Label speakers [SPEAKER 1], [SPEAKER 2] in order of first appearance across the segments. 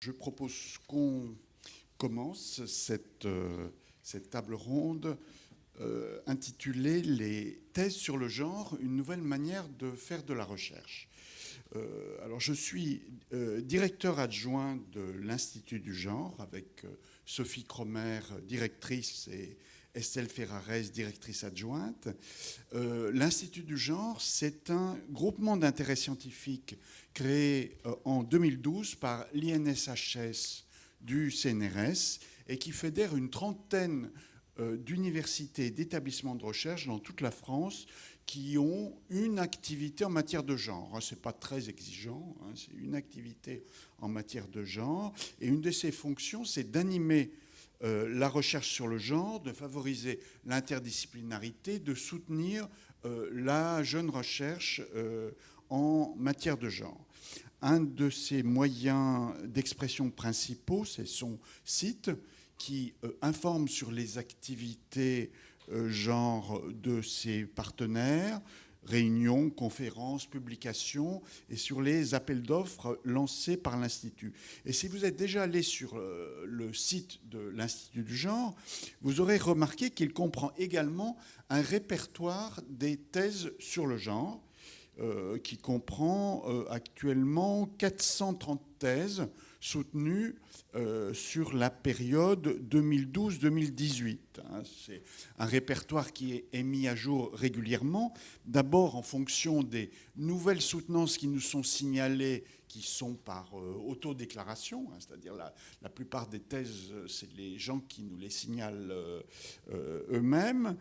[SPEAKER 1] Je propose qu'on commence cette, euh, table ronde euh, intitulée Les thèses sur le genre, une nouvelle manière de faire de la recherche. Euh, alors je suis directeur adjoint de l'Institut du genre avec Sophie Cromer, directrice et Estelle Ferrares, directrice adjointe. Euh, L'Institut du genre, c'est un groupement d'intérêt scientifique créé euh, en 2012 par l'INSHS du CNRS et qui fédère une trentaine euh, d'universités et d'établissements de recherche dans toute la France qui ont une activité en matière de genre. Hein, Ce n'est pas très exigeant, hein, c'est une activité en matière de genre. Et une de ses fonctions, c'est d'animer euh, la recherche sur le genre, de favoriser l'interdisciplinarité, de soutenir euh, la jeune recherche euh, en matière de genre. Un de ses moyens d'expression principaux, c'est son site qui informe sur les activités genre de ses partenaires, réunions, conférences, publications et sur les appels d'offres lancés par l'Institut. Et si vous êtes déjà allé sur euh, le site de l'Institut du genre, vous aurez remarqué qu'il comprend également un répertoire des thèses sur le genre euh, qui comprend euh, actuellement 430 thèses soutenues euh, sur la période 2012-2018. Hein. C'est un répertoire qui est, mis à jour régulièrement, d'abord en fonction des nouvelles soutenances qui nous sont signalées, qui sont par euh, autodéclaration, hein, c'est-à-dire la, la, plupart des thèses, c'est les gens qui nous les signalent euh, eux-mêmes,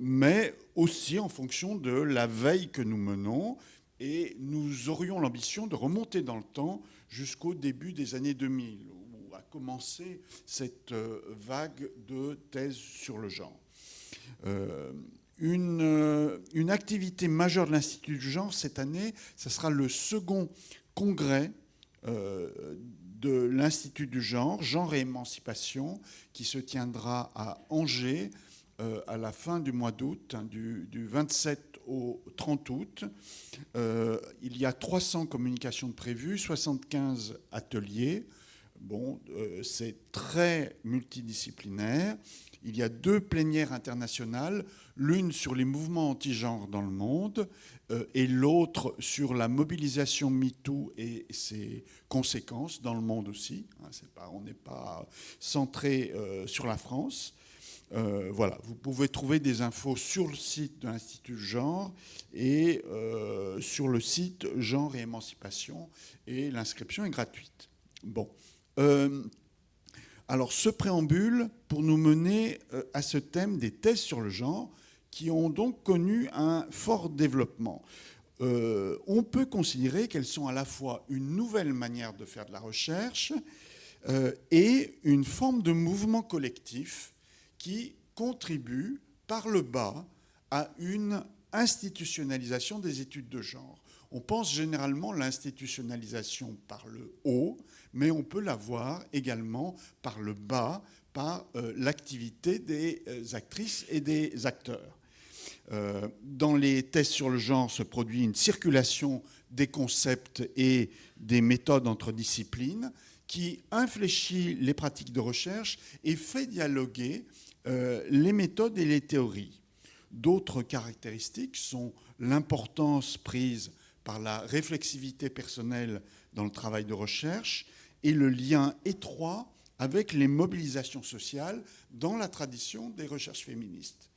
[SPEAKER 1] mais aussi en fonction de la veille que nous menons. Et nous aurions l'ambition de remonter dans le temps jusqu'au début des années 2000, où a commencé cette euh, vague de thèses sur le genre. Euh, une, euh, une, activité majeure de l'Institut du genre cette année, ce sera le second congrès de l'Institut du genre, genre et émancipation, qui se tiendra à Angers à la fin du mois d'août, hein, du, du, 27 au 30 août. Euh, il y a 300 communications prévues, 75 ateliers. Bon, euh, c'est très multidisciplinaire. Il y a deux plénières internationales, l'une sur les mouvements anti-genre dans le monde euh, et l'autre sur la mobilisation MeToo et ses conséquences dans le monde aussi. Hein, on n'est pas centré sur la France. Euh, voilà, vous pouvez trouver des infos sur le site de l'Institut Genre et euh, sur le site Genre et Émancipation, et l'inscription est gratuite. Bon. Euh, alors, ce préambule pour nous mener à ce thème des thèses sur le genre, qui ont donc connu un fort développement. on peut considérer qu'elles sont à la fois une nouvelle manière de faire de la recherche et une forme de mouvement collectif qui contribue par le bas à une institutionnalisation des études de genre. On pense généralement l'institutionnalisation par le haut, mais on peut la voir également par le bas, par euh, l'activité des euh, actrices et des acteurs. Euh, dans les tests sur le genre se produit une circulation des concepts et des méthodes entre disciplines qui infléchit les pratiques de recherche et fait dialoguer euh, les méthodes et les théories. D'autres caractéristiques sont l'importance prise par la réflexivité personnelle dans le travail de recherche et le lien étroit avec les mobilisations sociales dans la tradition des recherches féministes.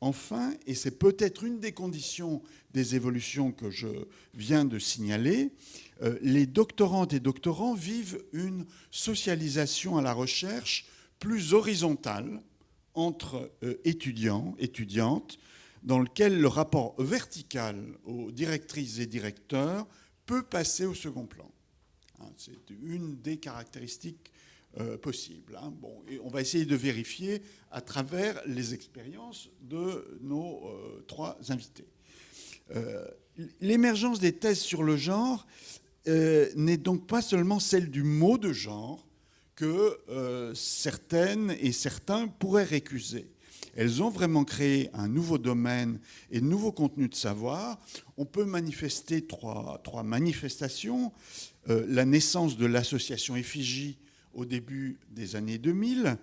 [SPEAKER 1] Enfin, et c'est peut-être une des conditions des évolutions que je viens de signaler, euh, les doctorantes et doctorants vivent une socialisation à la recherche plus horizontale entre euh, étudiants, étudiantes, dans lequel le rapport vertical aux directrices et directeurs peut passer au second plan. Hein, c'est une des caractéristiques euh, possibles. Hein. Et on va essayer de vérifier à travers les expériences de nos euh, trois invités. L'émergence des thèses sur le genre n'est donc pas seulement celle du mot de genre, que euh, certaines et certains pourraient récuser. elles ont vraiment créé un nouveau domaine et de nouveaux contenus de savoir. On peut manifester trois, manifestations. Euh, la naissance de l'association Effigie au début des années 2000,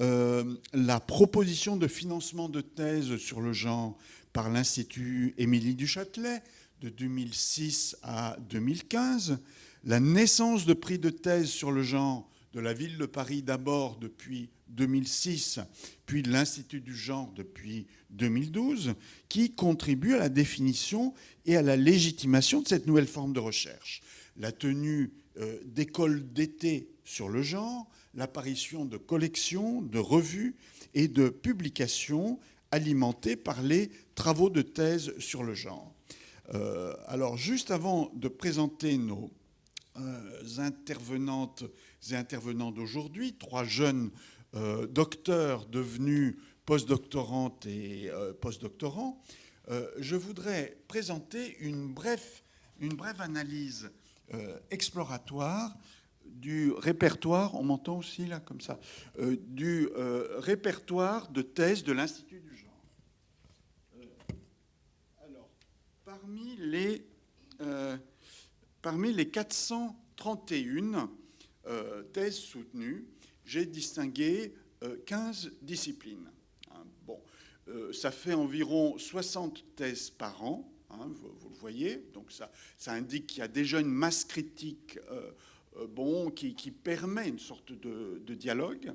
[SPEAKER 1] euh, la proposition de financement de thèse sur le genre par l'Institut Émilie du Châtelet de 2006 à 2015, la naissance de prix de thèse sur le genre de la ville de Paris d'abord depuis 2006, puis de l'Institut du genre depuis 2012, qui contribuent à la définition et à la légitimation de cette nouvelle forme de recherche. La tenue euh, d'écoles d'été sur le genre, l'apparition de collections, de revues et de publications alimentées par les travaux de thèse sur le genre. Euh, alors, juste avant de présenter nos euh, intervenantes intervenants d'aujourd'hui, trois jeunes euh, docteurs devenus postdoctorantes et postdoctorants, je voudrais présenter une brève, une brève analyse exploratoire du répertoire, on m'entend aussi là comme ça, du répertoire de thèse de l'Institut du parmi les, euh, parmi les 431 euh, thèses soutenues, j'ai distingué 15 euh, disciplines. Hein, bon, ça fait environ 60 thèses par an, hein, vous, le voyez, donc ça, ça indique qu'il y a déjà une masse critique bon, qui, permet une sorte de, dialogue.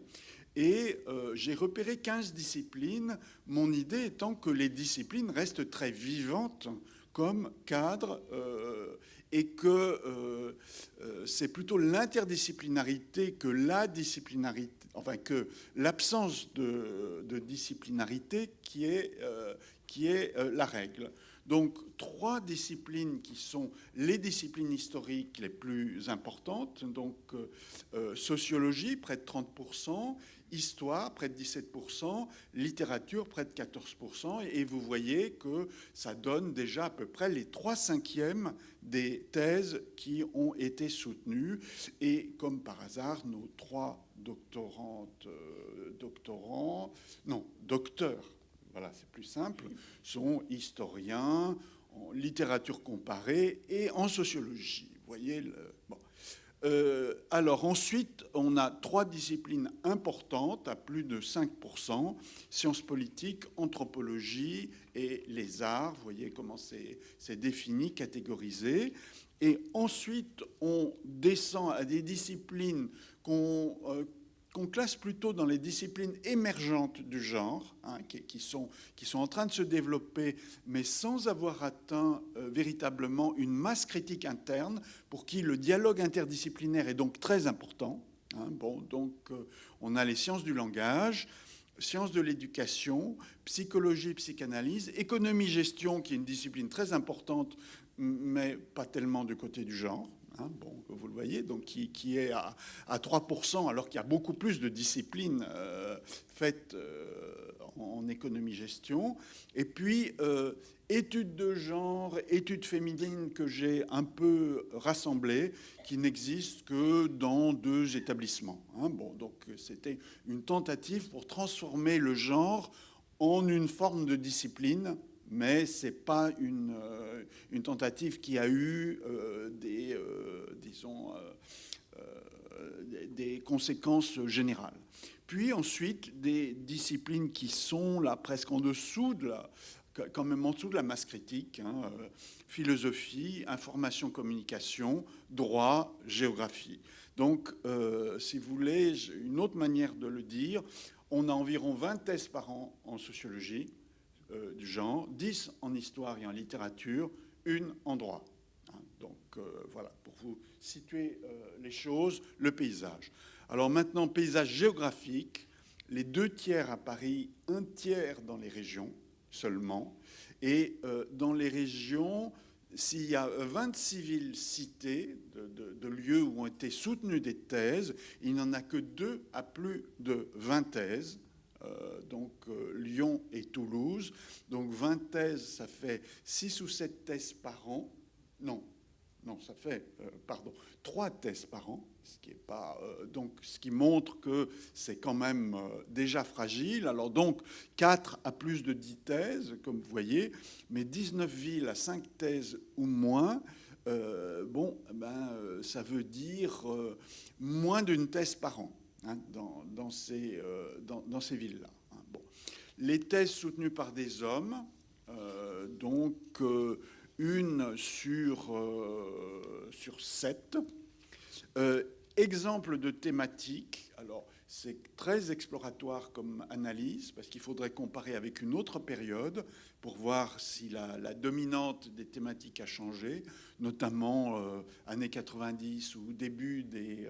[SPEAKER 1] Et j'ai repéré 15 disciplines, mon idée étant que les disciplines restent très vivantes comme cadre euh, et que euh, euh, c'est plutôt l'interdisciplinarité que la disciplinarité, enfin que l'absence de, disciplinarité qui est, qui est la règle. Donc trois disciplines qui sont les disciplines historiques les plus importantes, donc sociologie près de 30%, histoire, près de 17%, littérature, près de 14%, et vous voyez que ça donne déjà à peu près les 3 cinquièmes des thèses qui ont été soutenues. Et comme par hasard, nos trois doctorantes, euh, doctorants, non, docteurs, voilà, c'est plus simple, sont historiens en littérature comparée et en sociologie. Vous voyez le. Euh, alors ensuite, on a trois disciplines importantes, à plus de 5%, sciences politiques, anthropologie et les arts. Vous voyez comment c'est défini, catégorisé. Et ensuite, on descend à des disciplines qu'on euh, qu'on classe plutôt dans les disciplines émergentes du genre, hein, qui, sont, en train de se développer, mais sans avoir atteint euh, véritablement une masse critique interne, pour qui le dialogue interdisciplinaire est donc très important. Hein. bon, donc, euh, on a les sciences du langage, sciences de l'éducation, psychologie, psychanalyse, économie-gestion, qui est une discipline très importante, mais pas tellement du côté du genre. Hein, vous le voyez, donc qui, est à, 3%, alors qu'il y a beaucoup plus de disciplines euh, faites euh, en économie-gestion. Et puis, euh, études de genre, études féminines que j'ai un peu rassemblées, qui n'existent que dans deux établissements. Hein. bon, donc c'était une tentative pour transformer le genre en une forme de discipline mais ce n'est pas une, euh, une, tentative qui a eu euh, des, euh, disons, des conséquences générales. Puis ensuite, des disciplines qui sont là presque en dessous de la, quand même en dessous de la masse critique, hein, philosophie, information, communication, droit, géographie. Donc, si vous voulez, une autre manière de le dire, on a environ 20 thèses par an en sociologie, euh, du genre, 10 en histoire et en littérature, une en droit. Hein, donc euh, voilà, pour vous situer euh, les choses, le paysage. Alors maintenant, paysage géographique, les deux tiers à Paris, un tiers dans les régions seulement. Et dans les régions, s'il y a 26 villes citées de, de, lieux où ont été soutenues des thèses, il n'y en a que deux à plus de 20 thèses. Euh, donc euh, Lyon et Toulouse. Donc 20 thèses, ça fait 6 ou 7 thèses par an. Non, non, ça fait, pardon, trois thèses par an, ce qui est pas, donc, ce qui montre que c'est quand même déjà fragile. Alors donc, 4 à plus de 10 thèses, comme vous voyez, mais 19 villes à 5 thèses ou moins, bon, ben, ça veut dire moins d'une thèse par an hein, dans, ces, dans, dans ces villes-là. Hein. Bon. Les thèses soutenues par des hommes, donc une sur, euh, sur sept. Euh, exemple de thématique, alors c'est très exploratoire comme analyse parce qu'il faudrait comparer avec une autre période pour voir si la, dominante des thématiques a changé, notamment euh, années 90 ou début des,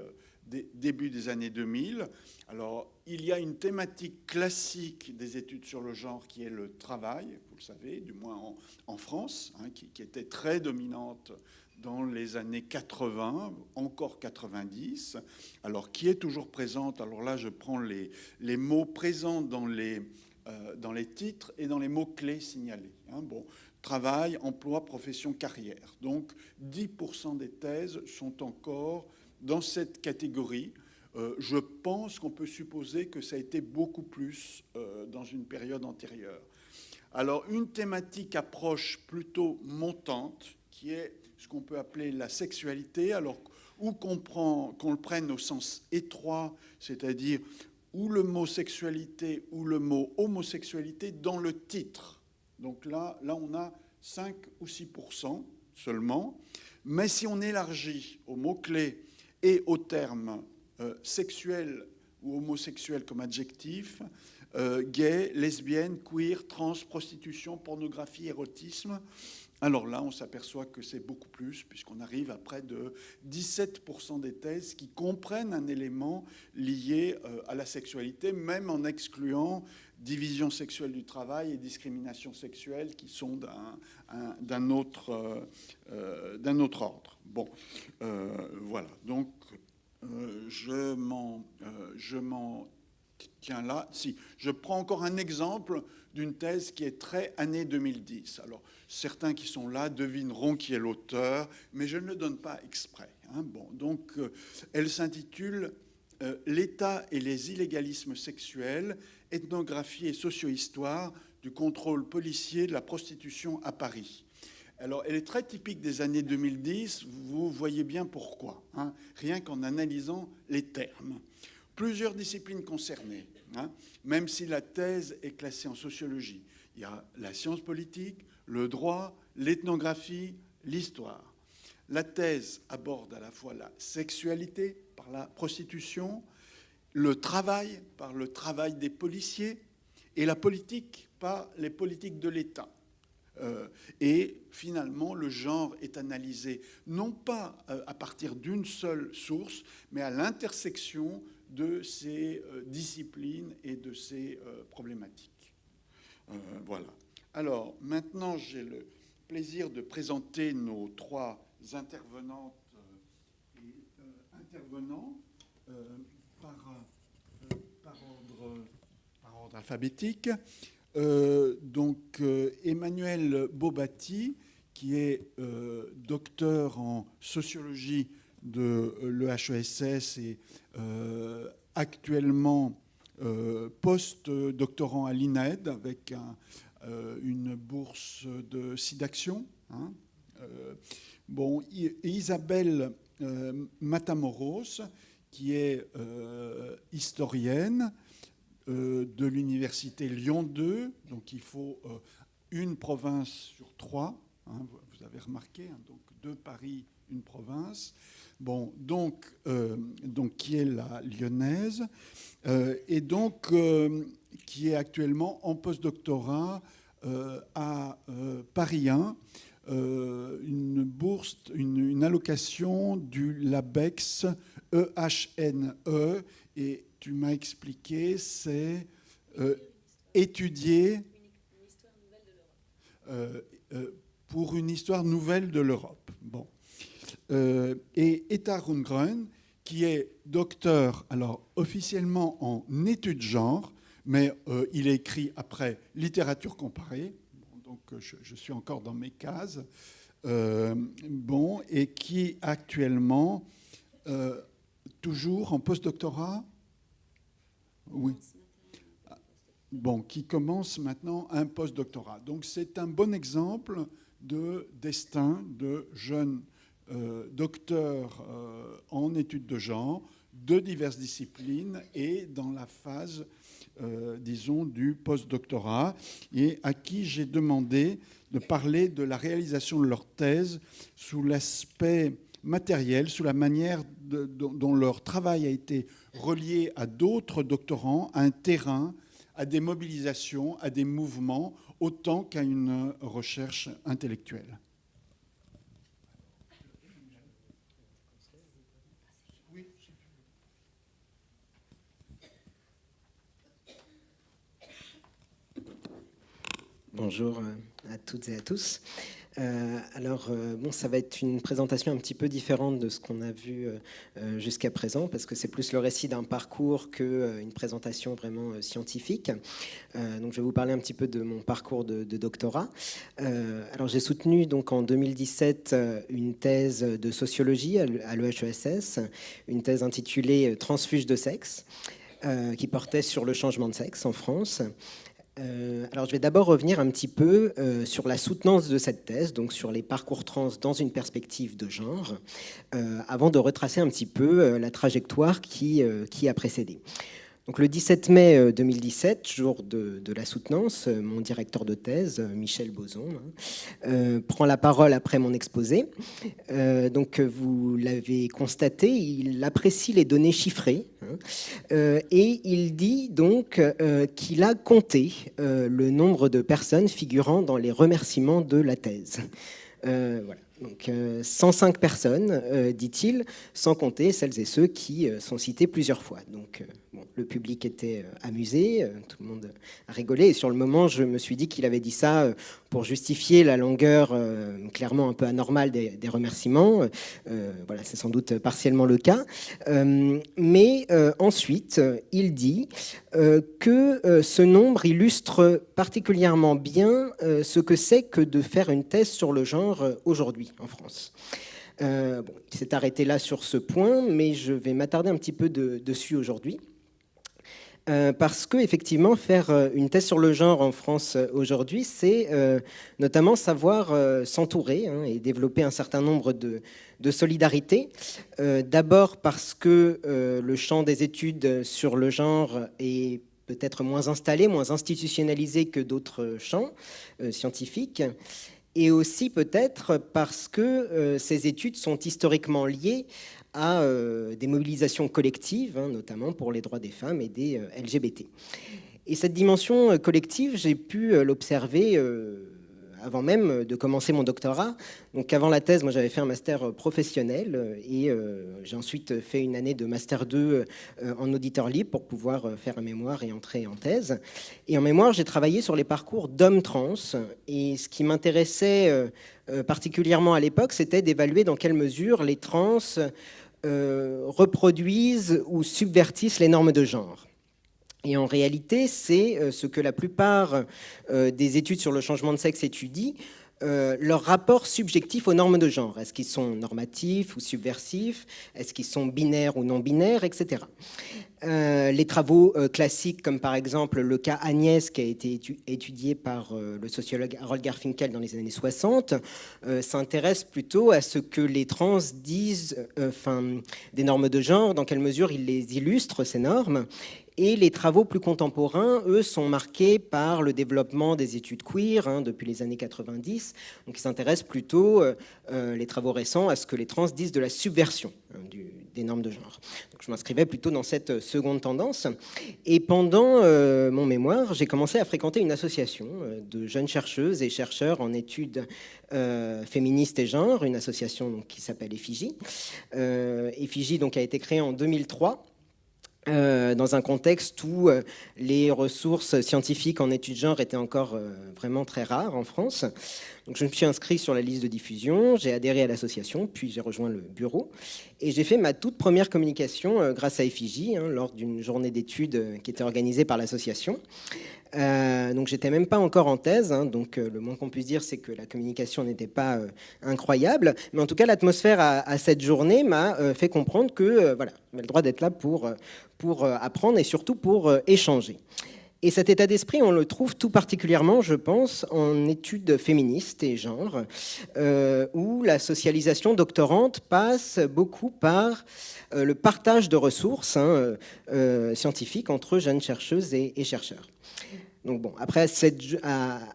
[SPEAKER 1] début des années 2000. Alors, il y a une thématique classique des études sur le genre qui est le travail, vous le savez, du moins en, France, hein, qui, était très dominante dans les années 80, encore 90, alors qui est toujours présente? Alors là, je prends les, mots présents dans les, euh, dans les titres et dans les mots-clés signalés. Hein. Bon, travail, emploi, profession, carrière. Donc 10% des thèses sont encore dans cette catégorie. Euh, je pense qu'on peut supposer que ça a été beaucoup plus euh, dans une période antérieure. Alors, une thématique approche plutôt montante, qui est ce qu'on peut appeler la sexualité, alors qu'on le prenne au sens étroit, c'est-à-dire ou le mot sexualité ou le mot homosexualité dans le titre. Donc là, là on a 5 ou 6% seulement. Mais si on élargit au mot-clé et au terme euh, sexuel ou homosexuel comme adjectif, euh, gay, lesbienne, queer, trans, prostitution, pornographie, érotisme. Alors là, on s'aperçoit que c'est beaucoup plus, puisqu'on arrive à près de 17% des thèses qui comprennent un élément lié euh, à la sexualité, même en excluant division sexuelle du travail et discrimination sexuelle qui sont d'un autre, d'un autre ordre. Bon, voilà. Donc, euh, je m'en euh, tiens là. Si, je prends encore un exemple d'une thèse qui est très année 2010. Alors, certains qui sont là devineront qui est l'auteur, mais je ne le donne pas exprès. Hein. Bon, donc, euh, elle s'intitule L'État et les illégalismes sexuels, ethnographie et socio-histoire du contrôle policier de la prostitution à Paris. Alors, elle est très typique des années 2010. Vous voyez bien pourquoi, hein, rien qu'en analysant les termes. Plusieurs disciplines concernées, hein, même si la thèse est classée en sociologie. Il y a la science politique, le droit, l'ethnographie, l'histoire. La thèse aborde à la fois la sexualité par la prostitution, le travail par le travail des policiers et la politique par les politiques de l'État. Euh, et finalement, le genre est analysé non pas euh, à partir d'une seule source, mais à l'intersection de ces euh, disciplines et de ces problématiques. voilà. Alors, maintenant, j'ai le plaisir de présenter nos trois intervenantes et intervenants par, ordre, par ordre alphabétique. Euh, donc euh, Emmanuel Bobati, qui est euh, docteur en sociologie de l'EHESS et actuellement post-doctorant à l'INED avec une bourse de SIDAction. Hein. bon, Isabelle Matamoros, qui est historienne, euh, de l'université Lyon 2. Donc il faut euh, une province sur trois. Hein, vous avez remarqué, hein, donc deux Paris, une province. Bon, donc, euh, donc qui est la lyonnaise et donc qui est actuellement en postdoctorat à Paris 1. Une bourse, une, allocation du LABEX EHNE e, et tu m'as expliqué, c'est euh, étudier euh, euh, pour une histoire nouvelle de l'Europe. Bon. et Etta Rundgren, qui est docteur, alors officiellement en études genre, mais il écrit après littérature comparée, donc je, je, suis encore dans mes cases, bon, et qui actuellement, toujours en postdoctorat Oui. Bon, qui commence maintenant un postdoctorat. Donc c'est un bon exemple de destin de jeunes docteurs en études de genre de diverses disciplines et dans la phase, euh, disons, du postdoctorat, et à qui j'ai demandé de parler de la réalisation de leur thèse sous l'aspect matériel, sous la manière dont, leur travail a été relié à d'autres doctorants, à un terrain, à des mobilisations, à des mouvements, autant qu'à une recherche intellectuelle.
[SPEAKER 2] Bonjour euh, à toutes et à tous. Euh, alors, euh, bon, ça va être une présentation un petit peu différente de ce qu'on a vu jusqu'à présent, parce que c'est plus le récit d'un parcours qu'une présentation vraiment scientifique. donc, je vais vous parler un petit peu de mon parcours de, doctorat. alors, j'ai soutenu donc en 2017 une thèse de sociologie à l'EHESS, une thèse intitulée Transfuge de sexe, qui portait sur le changement de sexe en France. Euh, alors, je vais d'abord revenir un petit peu euh, sur la soutenance de cette thèse, donc sur les parcours trans dans une perspective de genre, euh, avant de retracer un petit peu la trajectoire qui, qui a précédé. Donc, le 17 mai 2017, jour de, la soutenance, mon directeur de thèse, Michel Boson, hein, prend la parole après mon exposé. donc, vous l'avez constaté, il apprécie les données chiffrées Hein. Euh, et il dit donc euh, qu'il a compté euh, le nombre de personnes figurant dans les remerciements de la thèse. voilà. Donc 105 personnes, dit-il, sans compter celles et ceux qui sont cités plusieurs fois. Donc le public était amusé, tout le monde a rigolé. Et sur le moment, je me suis dit qu'il avait dit ça pour justifier la longueur euh, clairement un peu anormale des, remerciements. Euh, voilà, c'est sans doute partiellement le cas. Euh, mais ensuite, il dit que ce nombre illustre particulièrement bien ce que c'est que de faire une thèse sur le genre aujourd'hui en France. il s'est arrêté là sur ce point, mais je vais m'attarder un petit peu dessus aujourd'hui. Euh, parce que effectivement faire euh, une thèse sur le genre en France euh, aujourd'hui, c'est notamment savoir s'entourer hein, et développer un certain nombre de, de solidarités. D'abord parce que le champ des études sur le genre est peut-être moins installé, moins institutionnalisé que d'autres champs scientifiques et aussi peut-être parce que ces études sont historiquement liées à euh, des mobilisations collectives, hein, notamment pour les droits des femmes et des euh, LGBT. Et cette dimension euh, collective, j'ai pu l'observer avant même de commencer mon doctorat. Donc avant la thèse, moi j'avais fait un master professionnel et j'ai ensuite fait une année de master 2 en auditeur libre pour pouvoir faire un mémoire et entrer en thèse. Et en mémoire, j'ai travaillé sur les parcours d'hommes trans et ce qui m'intéressait particulièrement à l'époque, c'était d'évaluer dans quelle mesure les trans euh, reproduisent ou subvertissent les normes de genre. Et en réalité, c'est euh, ce que la plupart euh, des études sur le changement de sexe étudient, leur rapport subjectif aux normes de genre. Est-ce qu'ils sont normatifs ou subversifs? Est-ce qu'ils sont binaires ou non binaires, etc. Euh, les travaux euh, classiques, comme par exemple le cas Agnès, qui a été étudié par euh, le sociologue Harold Garfinkel dans les années 60, s'intéressent plutôt à ce que les trans disent des normes de genre, dans quelle mesure ils les illustrent, ces normes, et les travaux plus contemporains, eux, sont marqués par le développement des études queer hein, depuis les années 90. Donc, ils s'intéressent plutôt, les travaux récents, à ce que les trans disent de la subversion hein, des normes de genre. Donc, je m'inscrivais plutôt dans cette seconde tendance. Et pendant euh, mon mémoire, j'ai commencé à fréquenter une association euh, de jeunes chercheuses et chercheurs en études euh, féministes et genre, une association qui s'appelle Effigie. Effigie donc, a été créée en 2003. Dans un contexte où les ressources scientifiques en études genre étaient encore vraiment très rares en France. Donc, je me suis inscrit sur la liste de diffusion, j'ai adhéré à l'association, puis j'ai rejoint le bureau. Et j'ai fait ma toute première communication grâce à Effigie, hein, lors d'une journée d'études qui était organisée par l'association. Euh, donc j'étais même pas encore en thèse, hein, donc euh, le moins qu'on puisse dire c'est que la communication n'était pas euh, incroyable, mais en tout cas l'atmosphère à, cette journée m'a fait comprendre que voilà, j'avais le droit d'être là pour, pour apprendre et surtout pour échanger. Et cet état d'esprit, on le trouve tout particulièrement, je pense, en études féministes et genre, où la socialisation doctorante passe beaucoup par le partage de ressources hein, scientifiques entre jeunes chercheuses et chercheurs. Donc bon, après,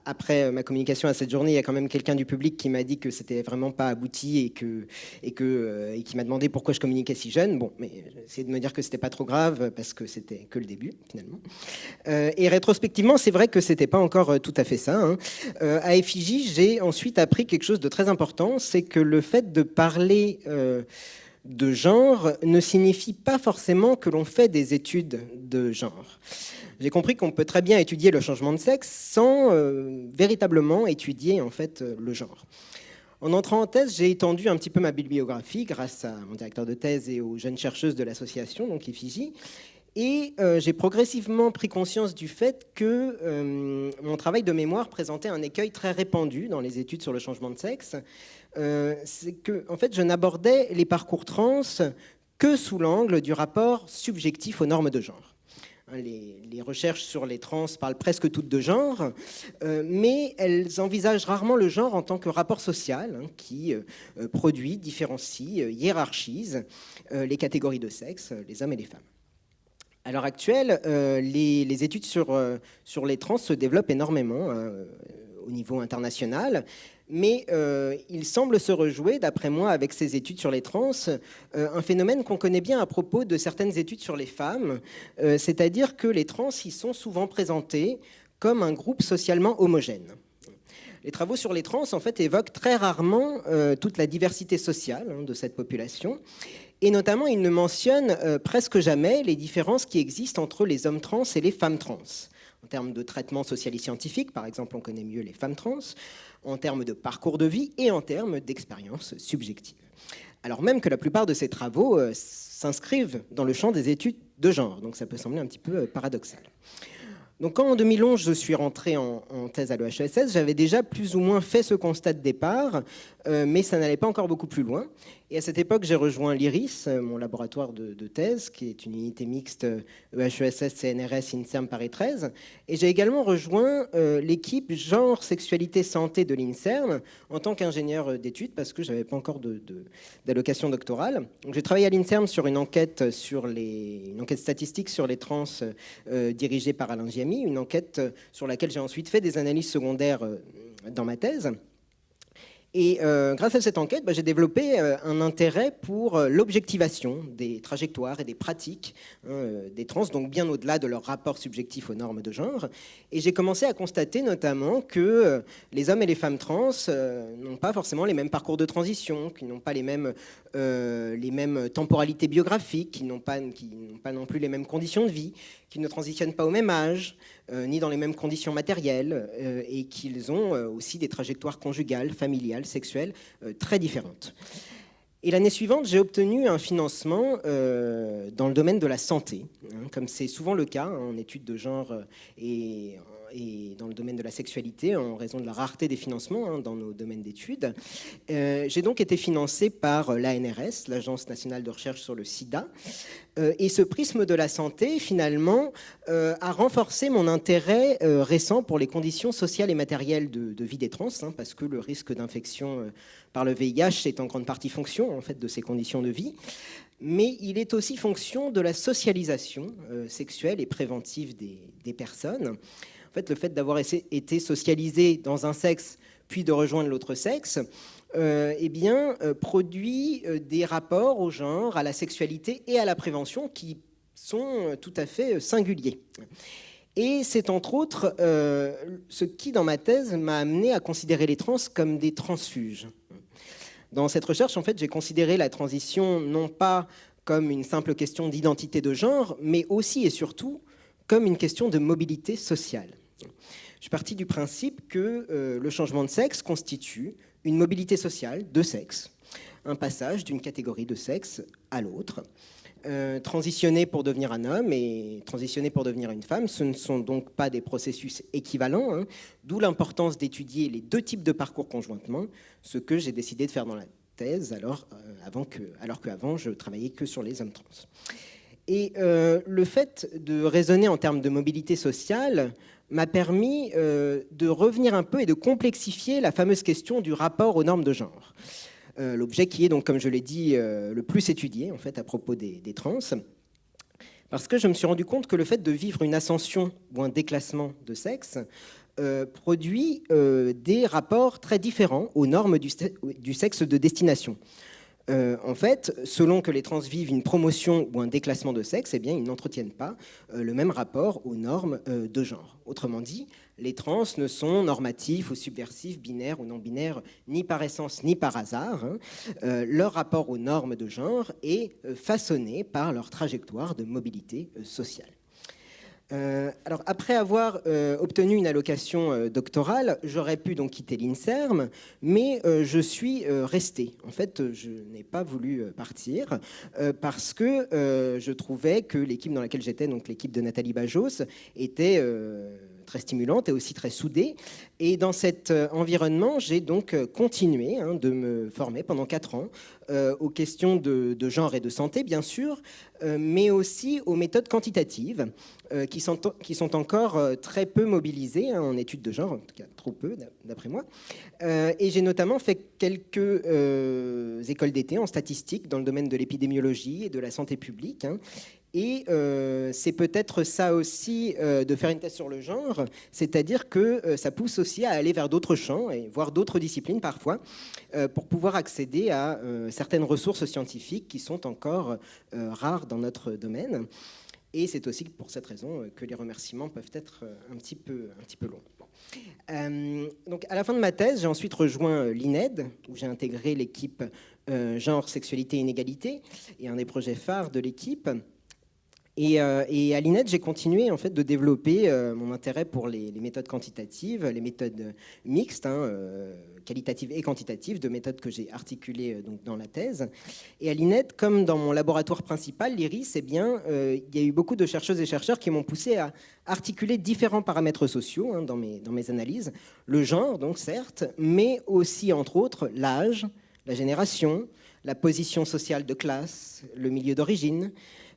[SPEAKER 2] après ma communication à cette journée, il y a quand même quelqu'un du public qui m'a dit que c'était vraiment pas abouti et, que, et, que, euh, et qui m'a demandé pourquoi je communiquais si jeune. Bon, mais j'ai essayé de me dire que c'était pas trop grave parce que c'était que le début finalement. Euh, et rétrospectivement, c'est vrai que c'était pas encore euh, tout à fait ça. Hein. à Effigie, j'ai ensuite appris quelque chose de très important, c'est que le fait de parler de genre ne signifie pas forcément que l'on fait des études de genre j'ai compris qu'on peut très bien étudier le changement de sexe sans euh, véritablement étudier en fait euh, le genre. En entrant en thèse, j'ai étendu un petit peu ma bibliographie grâce à mon directeur de thèse et aux jeunes chercheuses de l'association, donc IFIGI, et euh, j'ai progressivement pris conscience du fait que mon travail de mémoire présentait un écueil très répandu dans les études sur le changement de sexe. C'est que, en fait, je n'abordais les parcours trans que sous l'angle du rapport subjectif aux normes de genre. Hein, les, recherches sur les trans parlent presque toutes de genre, euh, mais elles envisagent rarement le genre en tant que rapport social hein, qui euh, euh, produit, différencie, hiérarchise les catégories de sexe, les hommes et les femmes. À l'heure actuelle, les, études sur, sur les trans se développent énormément hein, au niveau international mais euh, il semble se rejouer, d'après moi, avec ces études sur les trans, euh, un phénomène qu'on connaît bien à propos de certaines études sur les femmes, euh, c'est-à-dire que les trans y sont souvent présentés comme un groupe socialement homogène. Les travaux sur les trans, en fait, évoquent très rarement toute la diversité sociale hein, de cette population, et notamment, ils ne mentionnent presque jamais les différences qui existent entre les hommes trans et les femmes trans en termes de traitement social et scientifique, par exemple, on connaît mieux les femmes trans, en termes de parcours de vie et en termes d'expérience subjective. Alors même que la plupart de ces travaux euh, s'inscrivent dans le champ des études de genre, donc ça peut sembler un petit peu euh, paradoxal. Donc quand en 2011 je suis rentré en, thèse à l'EHESS, j'avais déjà plus ou moins fait ce constat de départ, euh, mais ça n'allait pas encore beaucoup plus loin. Et à cette époque, j'ai rejoint l'IRIS, euh, mon laboratoire de, thèse, qui est une unité mixte EHESS, e CNRS, INSERM Paris 13. Et j'ai également rejoint euh, l'équipe genre, sexualité, santé de l'INSERM en tant qu'ingénieur d'études, parce que je n'avais pas encore d'allocation doctorale. J'ai travaillé à l'INSERM sur une enquête, statistique sur les trans euh, dirigée par Alain Giamy, une enquête sur laquelle j'ai ensuite fait des analyses secondaires dans ma thèse. Et euh, grâce à cette enquête, bah, j'ai développé euh, un intérêt pour euh, l'objectivation des trajectoires et des pratiques hein, des trans, donc bien au-delà de leur rapport subjectif aux normes de genre. Et j'ai commencé à constater notamment que les hommes et les femmes trans n'ont pas forcément les mêmes parcours de transition, qu'ils n'ont pas les mêmes, temporalités biographiques, qu'ils n'ont pas, pas non plus les mêmes conditions de vie, qu'ils ne transitionnent pas au même âge, ni dans les mêmes conditions matérielles, euh, et qu'ils ont euh, aussi des trajectoires conjugales, familiales, sexuelles très différentes. Et l'année suivante, j'ai obtenu un financement dans le domaine de la santé, hein, comme c'est souvent le cas hein, en études de genre et et dans le domaine de la sexualité en raison de la rareté des financements hein, dans nos domaines d'études. Euh, j'ai donc été financé par l'ANRS, l'Agence nationale de recherche sur le sida, euh, et ce prisme de la santé, finalement, euh, a renforcé mon intérêt récent pour les conditions sociales et matérielles de, vie des trans, hein, parce que le risque d'infection par le VIH est en grande partie fonction en fait, de ces conditions de vie. Mais il est aussi fonction de la socialisation sexuelle et préventive des personnes fait, le fait d'avoir été socialisé dans un sexe puis de rejoindre l'autre sexe, euh, eh bien, euh, produit euh, des rapports au genre, à la sexualité et à la prévention qui sont tout à fait singuliers. Et c'est entre autres ce qui, dans ma thèse, m'a amené à considérer les trans comme des transfuges. Dans cette recherche, en fait, j'ai considéré la transition non pas comme une simple question d'identité de genre, mais aussi et surtout comme une question de mobilité sociale. Je suis parti du principe que le changement de sexe constitue une mobilité sociale de sexe, un passage d'une catégorie de sexe à l'autre. Euh, transitionner pour devenir un homme et transitionner pour devenir une femme, ce ne sont donc pas des processus équivalents, hein. d'où l'importance d'étudier les deux types de parcours conjointement, ce que j'ai décidé de faire dans la thèse, alors, euh, avant que, alors qu'avant je travaillais que sur les hommes trans. Et euh, le fait de raisonner en termes de mobilité sociale m'a permis de revenir un peu et de complexifier la fameuse question du rapport aux normes de genre. Euh, l'objet qui est donc, comme je l'ai dit, euh, le plus étudié en fait à propos des, trans. Parce que je me suis rendu compte que le fait de vivre une ascension ou un déclassement de sexe euh, produit des rapports très différents aux normes du, sexe de destination. En fait, selon que les trans vivent une promotion ou un déclassement de sexe, eh bien, ils n'entretiennent pas le même rapport aux normes de genre. Autrement dit, les trans ne sont normatifs ou subversifs, binaires ou non binaires, ni par essence ni par hasard. Hein. Euh, leur rapport aux normes de genre est euh, façonné par leur trajectoire de mobilité euh, alors, après avoir obtenu une allocation doctorale, j'aurais pu donc quitter l'INSERM, mais je suis resté. En fait, je n'ai pas voulu partir parce que je trouvais que l'équipe dans laquelle j'étais, donc l'équipe de Nathalie Bajos, était très stimulante et aussi très soudée. Et dans cet euh, environnement, j'ai donc euh, continué hein, de me former pendant quatre ans euh, aux questions de, genre et de santé, bien sûr, mais aussi aux méthodes quantitatives qui, sont, qui sont encore très peu mobilisées hein, en études de genre, en tout cas trop peu d'après moi. et j'ai notamment fait quelques écoles d'été en statistique dans le domaine de l'épidémiologie et de la santé publique. Hein. Et euh, c'est peut-être ça aussi euh, de faire une thèse sur le genre, c'est-à-dire que euh, ça pousse aussi à aller vers d'autres champs, et voire d'autres disciplines parfois, pour pouvoir accéder à certaines ressources scientifiques qui sont encore rares dans notre domaine. Et c'est aussi pour cette raison que les remerciements peuvent être un petit peu, un petit peu longs. donc à la fin de ma thèse, j'ai ensuite rejoint l'INED, où j'ai intégré l'équipe genre, sexualité, inégalité, et un des projets phares de l'équipe. Euh, et, à l'INET, j'ai continué en fait de développer euh, mon intérêt pour les, méthodes quantitatives, les méthodes mixtes, hein, euh, qualitatives et quantitatives, de méthodes que j'ai articulées donc, dans la thèse. Et à l'INET, comme dans mon laboratoire principal, l'IRIS, eh bien, il y a eu beaucoup de chercheuses et chercheurs qui m'ont poussé à articuler différents paramètres sociaux hein, dans, mes, dans mes analyses. Le genre, donc certes, mais aussi, entre autres, l'âge, la génération, la position sociale de classe, le milieu d'origine,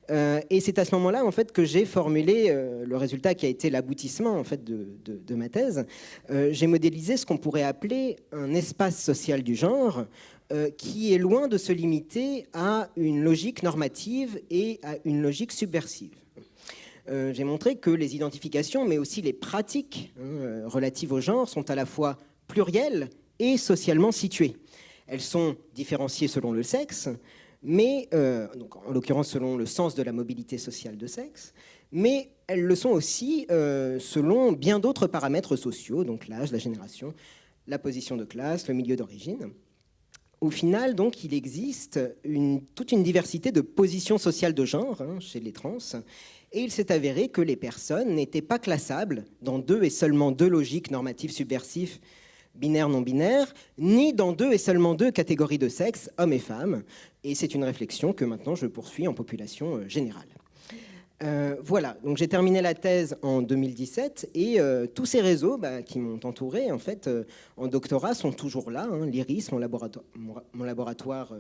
[SPEAKER 2] euh, et c'est à ce moment-là en fait, que j'ai formulé euh, le résultat qui a été l'aboutissement en fait, de, ma thèse. Euh, j'ai modélisé ce qu'on pourrait appeler un espace social du genre qui est loin de se limiter à une logique normative et à une logique subversive. j'ai montré que les identifications, mais aussi les pratiques hein, relatives au genre sont à la fois plurielles et socialement situées. Elles sont différenciées selon le sexe, mais, euh, donc en l'occurrence selon le sens de la mobilité sociale de sexe, mais elles le sont aussi euh, selon bien d'autres paramètres sociaux, donc l'âge, la génération, la position de classe, le milieu d'origine. Au final, donc, il existe toute une diversité de positions sociales de genre hein, chez les trans, et il s'est avéré que les personnes n'étaient pas classables dans deux et seulement deux logiques normatives subversives binaire, non binaire, ni dans deux et seulement deux catégories de sexe, hommes et femmes. Et c'est une réflexion que maintenant je poursuis en population euh, générale. Euh, voilà, donc j'ai terminé la thèse en 2017 et euh, tous ces réseaux bah, qui m'ont entouré en fait en doctorat sont toujours là. Hein. L'IRIS, mon laboratoire, mon, laboratoire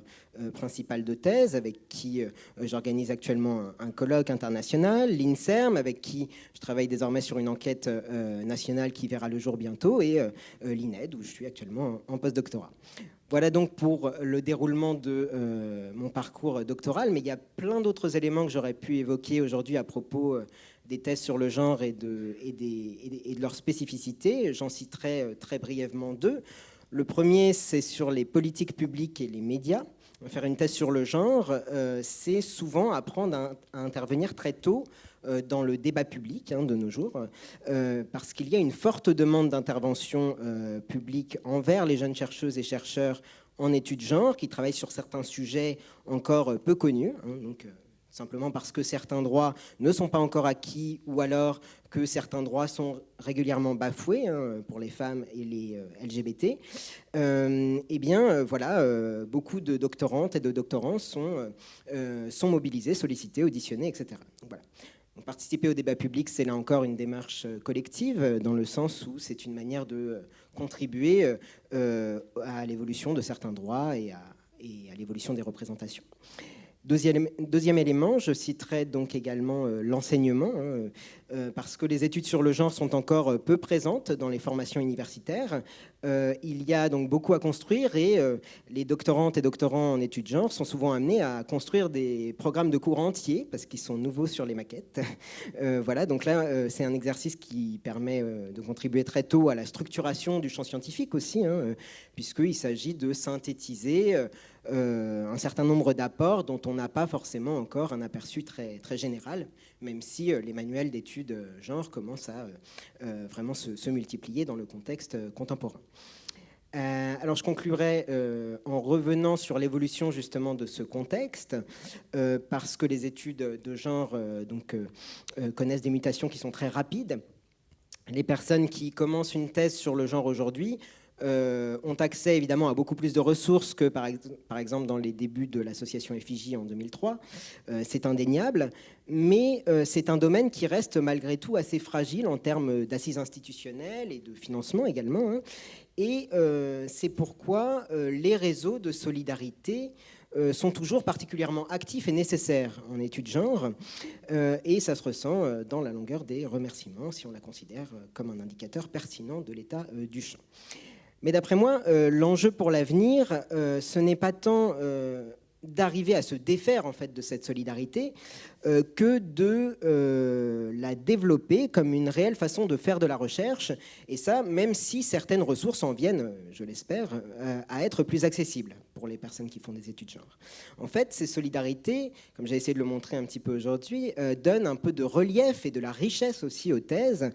[SPEAKER 2] principal de thèse avec qui j'organise actuellement un, colloque international, l'INSERM avec qui je travaille désormais sur une enquête nationale qui verra le jour bientôt et l'INED où je suis actuellement en, en postdoctorat. Voilà donc pour le déroulement de euh, mon parcours doctoral, mais il y a plein d'autres éléments que j'aurais pu évoquer aujourd'hui à propos euh, des thèses sur le genre et de, et et de leur spécificité. J'en citerai euh, très brièvement deux. Le premier, c'est sur les politiques publiques et les médias. Faire une thèse sur le genre, c'est souvent apprendre à intervenir très tôt dans le débat public hein, de nos jours, euh, parce qu'il y a une forte demande d'intervention euh, publique envers les jeunes chercheuses et chercheurs en études genre, qui travaillent sur certains sujets encore peu connus, hein, donc simplement parce que certains droits ne sont pas encore acquis ou alors que certains droits sont régulièrement bafoués hein, pour les femmes et les euh, LGBT, euh, eh bien euh, voilà, beaucoup de doctorantes et de doctorants sont, mobilisés, sollicités, auditionnés, etc. participer au débat public, c'est là encore une démarche collective, dans le sens où c'est une manière de contribuer à l'évolution de certains droits et à, et à l'évolution des représentations. Deuxième, élément, je citerai donc également euh, l'enseignement, hein, euh, parce que les études sur le genre sont encore euh, peu présentes dans les formations universitaires. il y a donc beaucoup à construire et les doctorantes et doctorants en études genre sont souvent amenés à construire des programmes de cours entiers parce qu'ils sont nouveaux sur les maquettes. voilà, donc là, c'est un exercice qui permet de contribuer très tôt à la structuration du champ scientifique aussi, hein, puisqu'il s'agit de synthétiser euh, un certain nombre d'apports dont on n'a pas forcément encore un aperçu très, très général, même si euh, les manuels d'études euh, genre commencent à vraiment se, multiplier dans le contexte contemporain. alors je conclurai en revenant sur l'évolution justement de ce contexte, parce que les études de genre donc, connaissent des mutations qui sont très rapides. Les personnes qui commencent une thèse sur le genre aujourd'hui euh, ont accès évidemment à beaucoup plus de ressources que par, exemple dans les débuts de l'association FIJ en 2003. Euh, c'est indéniable, mais euh, c'est un domaine qui reste malgré tout assez fragile en termes d'assises institutionnelles et de financement également. Hein. Et c'est pourquoi les réseaux de solidarité sont toujours particulièrement actifs et nécessaires en études genre, et ça se ressent dans la longueur des remerciements, si on la considère comme un indicateur pertinent de l'état du champ. Mais d'après moi, euh, l'enjeu pour l'avenir, euh, ce n'est pas tant euh, d'arriver à se défaire en fait de cette solidarité que de la développer comme une réelle façon de faire de la recherche. Et ça, même si certaines ressources en viennent, je l'espère, à être plus accessibles pour les personnes qui font des études genre. En fait, ces solidarités, comme j'ai essayé de le montrer un petit peu aujourd'hui, donnent un peu de relief et de la richesse aussi aux thèses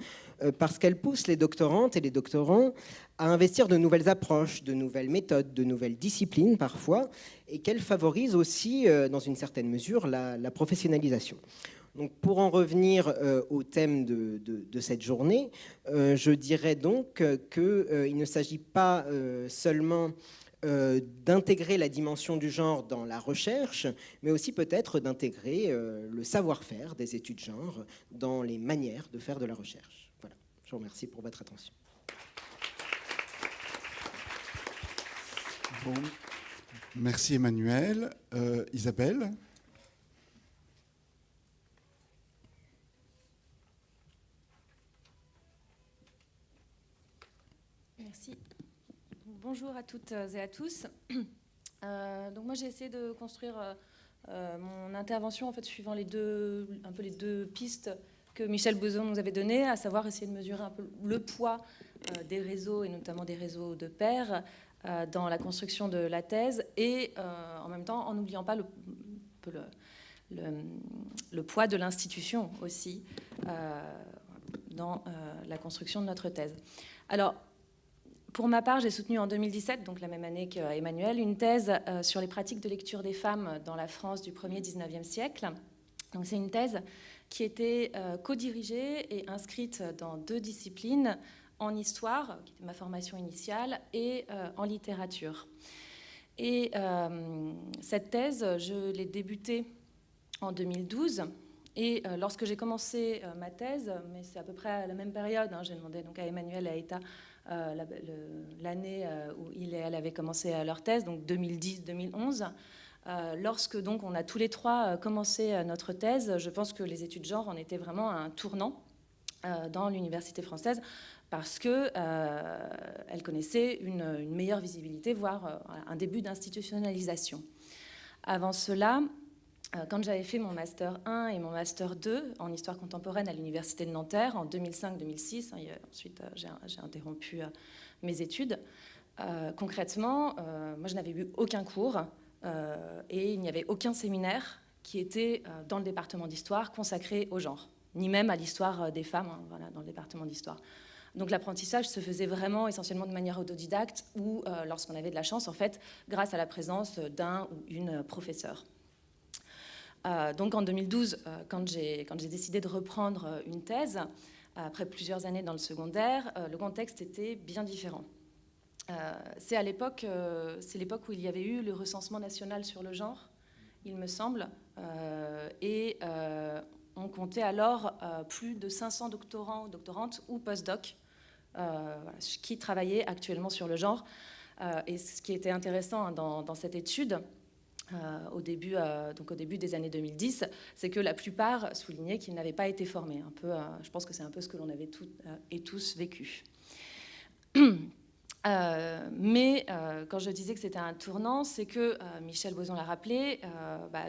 [SPEAKER 2] parce qu'elles poussent les doctorantes et les doctorants à investir de nouvelles approches, de nouvelles méthodes, de nouvelles disciplines parfois, et qu'elle favorise aussi, euh, dans une certaine mesure, la, professionnalisation. Donc, pour en revenir euh, au thème de, cette journée, euh, je dirais donc qu'il ne s'agit pas seulement d'intégrer la dimension du genre dans la recherche, mais aussi peut-être d'intégrer le savoir-faire des études genre dans les manières de faire de la recherche. Voilà, je vous remercie pour votre attention.
[SPEAKER 1] Merci Emmanuel. Euh, Isabelle
[SPEAKER 3] Merci. Bonjour à toutes et à tous. Euh, donc moi j'ai essayé de construire euh, mon intervention en fait suivant les deux, un peu les deux pistes que Michel Bouzon nous avait données, à savoir essayer de mesurer un peu le poids des réseaux et notamment des réseaux de pairs euh, dans la construction de la thèse et euh, en même temps en n'oubliant pas le, le, poids de l'institution aussi euh, dans la construction de notre thèse. Alors, pour ma part, j'ai soutenu en 2017, donc la même année qu'Emmanuel, une thèse sur les pratiques de lecture des femmes dans la France du 1er 19e siècle. Donc c'est une thèse qui était co-dirigée et inscrite dans deux disciplines, en histoire, qui était ma formation initiale, et euh, en littérature. Et euh, cette thèse, je l'ai débutée en 2012. Et euh, lorsque j'ai commencé ma thèse, mais c'est à peu près à la même période, hein, j'ai demandé donc à Emmanuel et à Eta l'année où il et elle avaient commencé leur thèse, donc 2010-2011. lorsque donc on a tous les trois commencé notre thèse, je pense que les études genre en étaient vraiment un tournant dans l'université française parce qu'elle euh, connaissait une, meilleure visibilité, voire euh, un début d'institutionnalisation. Avant cela, euh, quand j'avais fait mon Master 1 et mon Master 2 en histoire contemporaine à l'Université de Nanterre en 2005-2006, hein, ensuite j'ai interrompu mes études, concrètement, moi je n'avais eu aucun cours et il n'y avait aucun séminaire qui était dans le département d'histoire consacré au genre, ni même à l'histoire des femmes hein, dans le département d'histoire. Donc l'apprentissage se faisait vraiment essentiellement de manière autodidacte ou euh, lorsqu'on avait de la chance, en fait, grâce à la présence d'un ou une professeure. donc en 2012, quand j'ai décidé de reprendre une thèse, après plusieurs années dans le secondaire, le contexte était bien différent. c'est à l'époque, où il y avait eu le recensement national sur le genre, il me semble, et on comptait alors plus de 500 doctorants, doctorantes ou postdocs qui travaillaient actuellement sur le genre. et ce qui était intéressant hein, dans, cette étude, au, début, donc au début des années 2010, c'est que la plupart soulignaient qu'ils n'avaient pas été formés. Un peu, je pense que c'est un peu ce que l'on avait et tous vécu. mais quand je disais que c'était un tournant, c'est que Michel Boson l'a rappelé,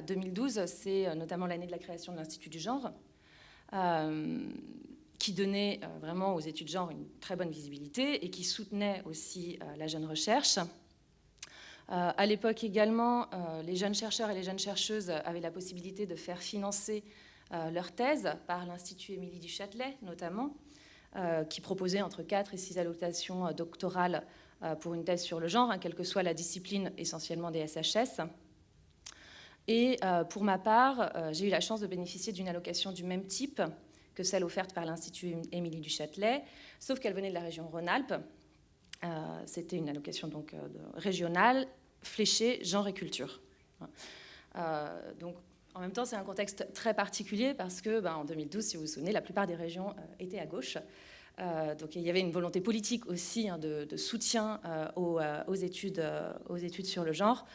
[SPEAKER 3] 2012, bah, c'est notamment l'année de la création de l'Institut du genre, qui donnait vraiment aux études genre une très bonne visibilité et qui soutenait aussi la jeune recherche. Euh, à l'époque également, euh, les jeunes chercheurs et les jeunes chercheuses avaient la possibilité de faire financer euh, leur thèse par l'Institut Émilie du Châtelet notamment, qui proposait entre 4 et 6 allocations doctorales pour une thèse sur le genre, hein, quelle que soit la discipline essentiellement des SHS. Et pour ma part, j'ai eu la chance de bénéficier d'une allocation du même type que celle offerte par l'Institut Émilie du Châtelet, sauf qu'elle venait de la région Rhône-Alpes euh, c'était une allocation donc, euh, régionale, fléchée genre et culture. Euh, donc, en même temps, c'est un contexte très particulier parce que, ben, en 2012, si vous vous souvenez, la plupart des régions étaient à gauche. donc il y avait une volonté politique aussi hein, de, soutien aux études sur le genre.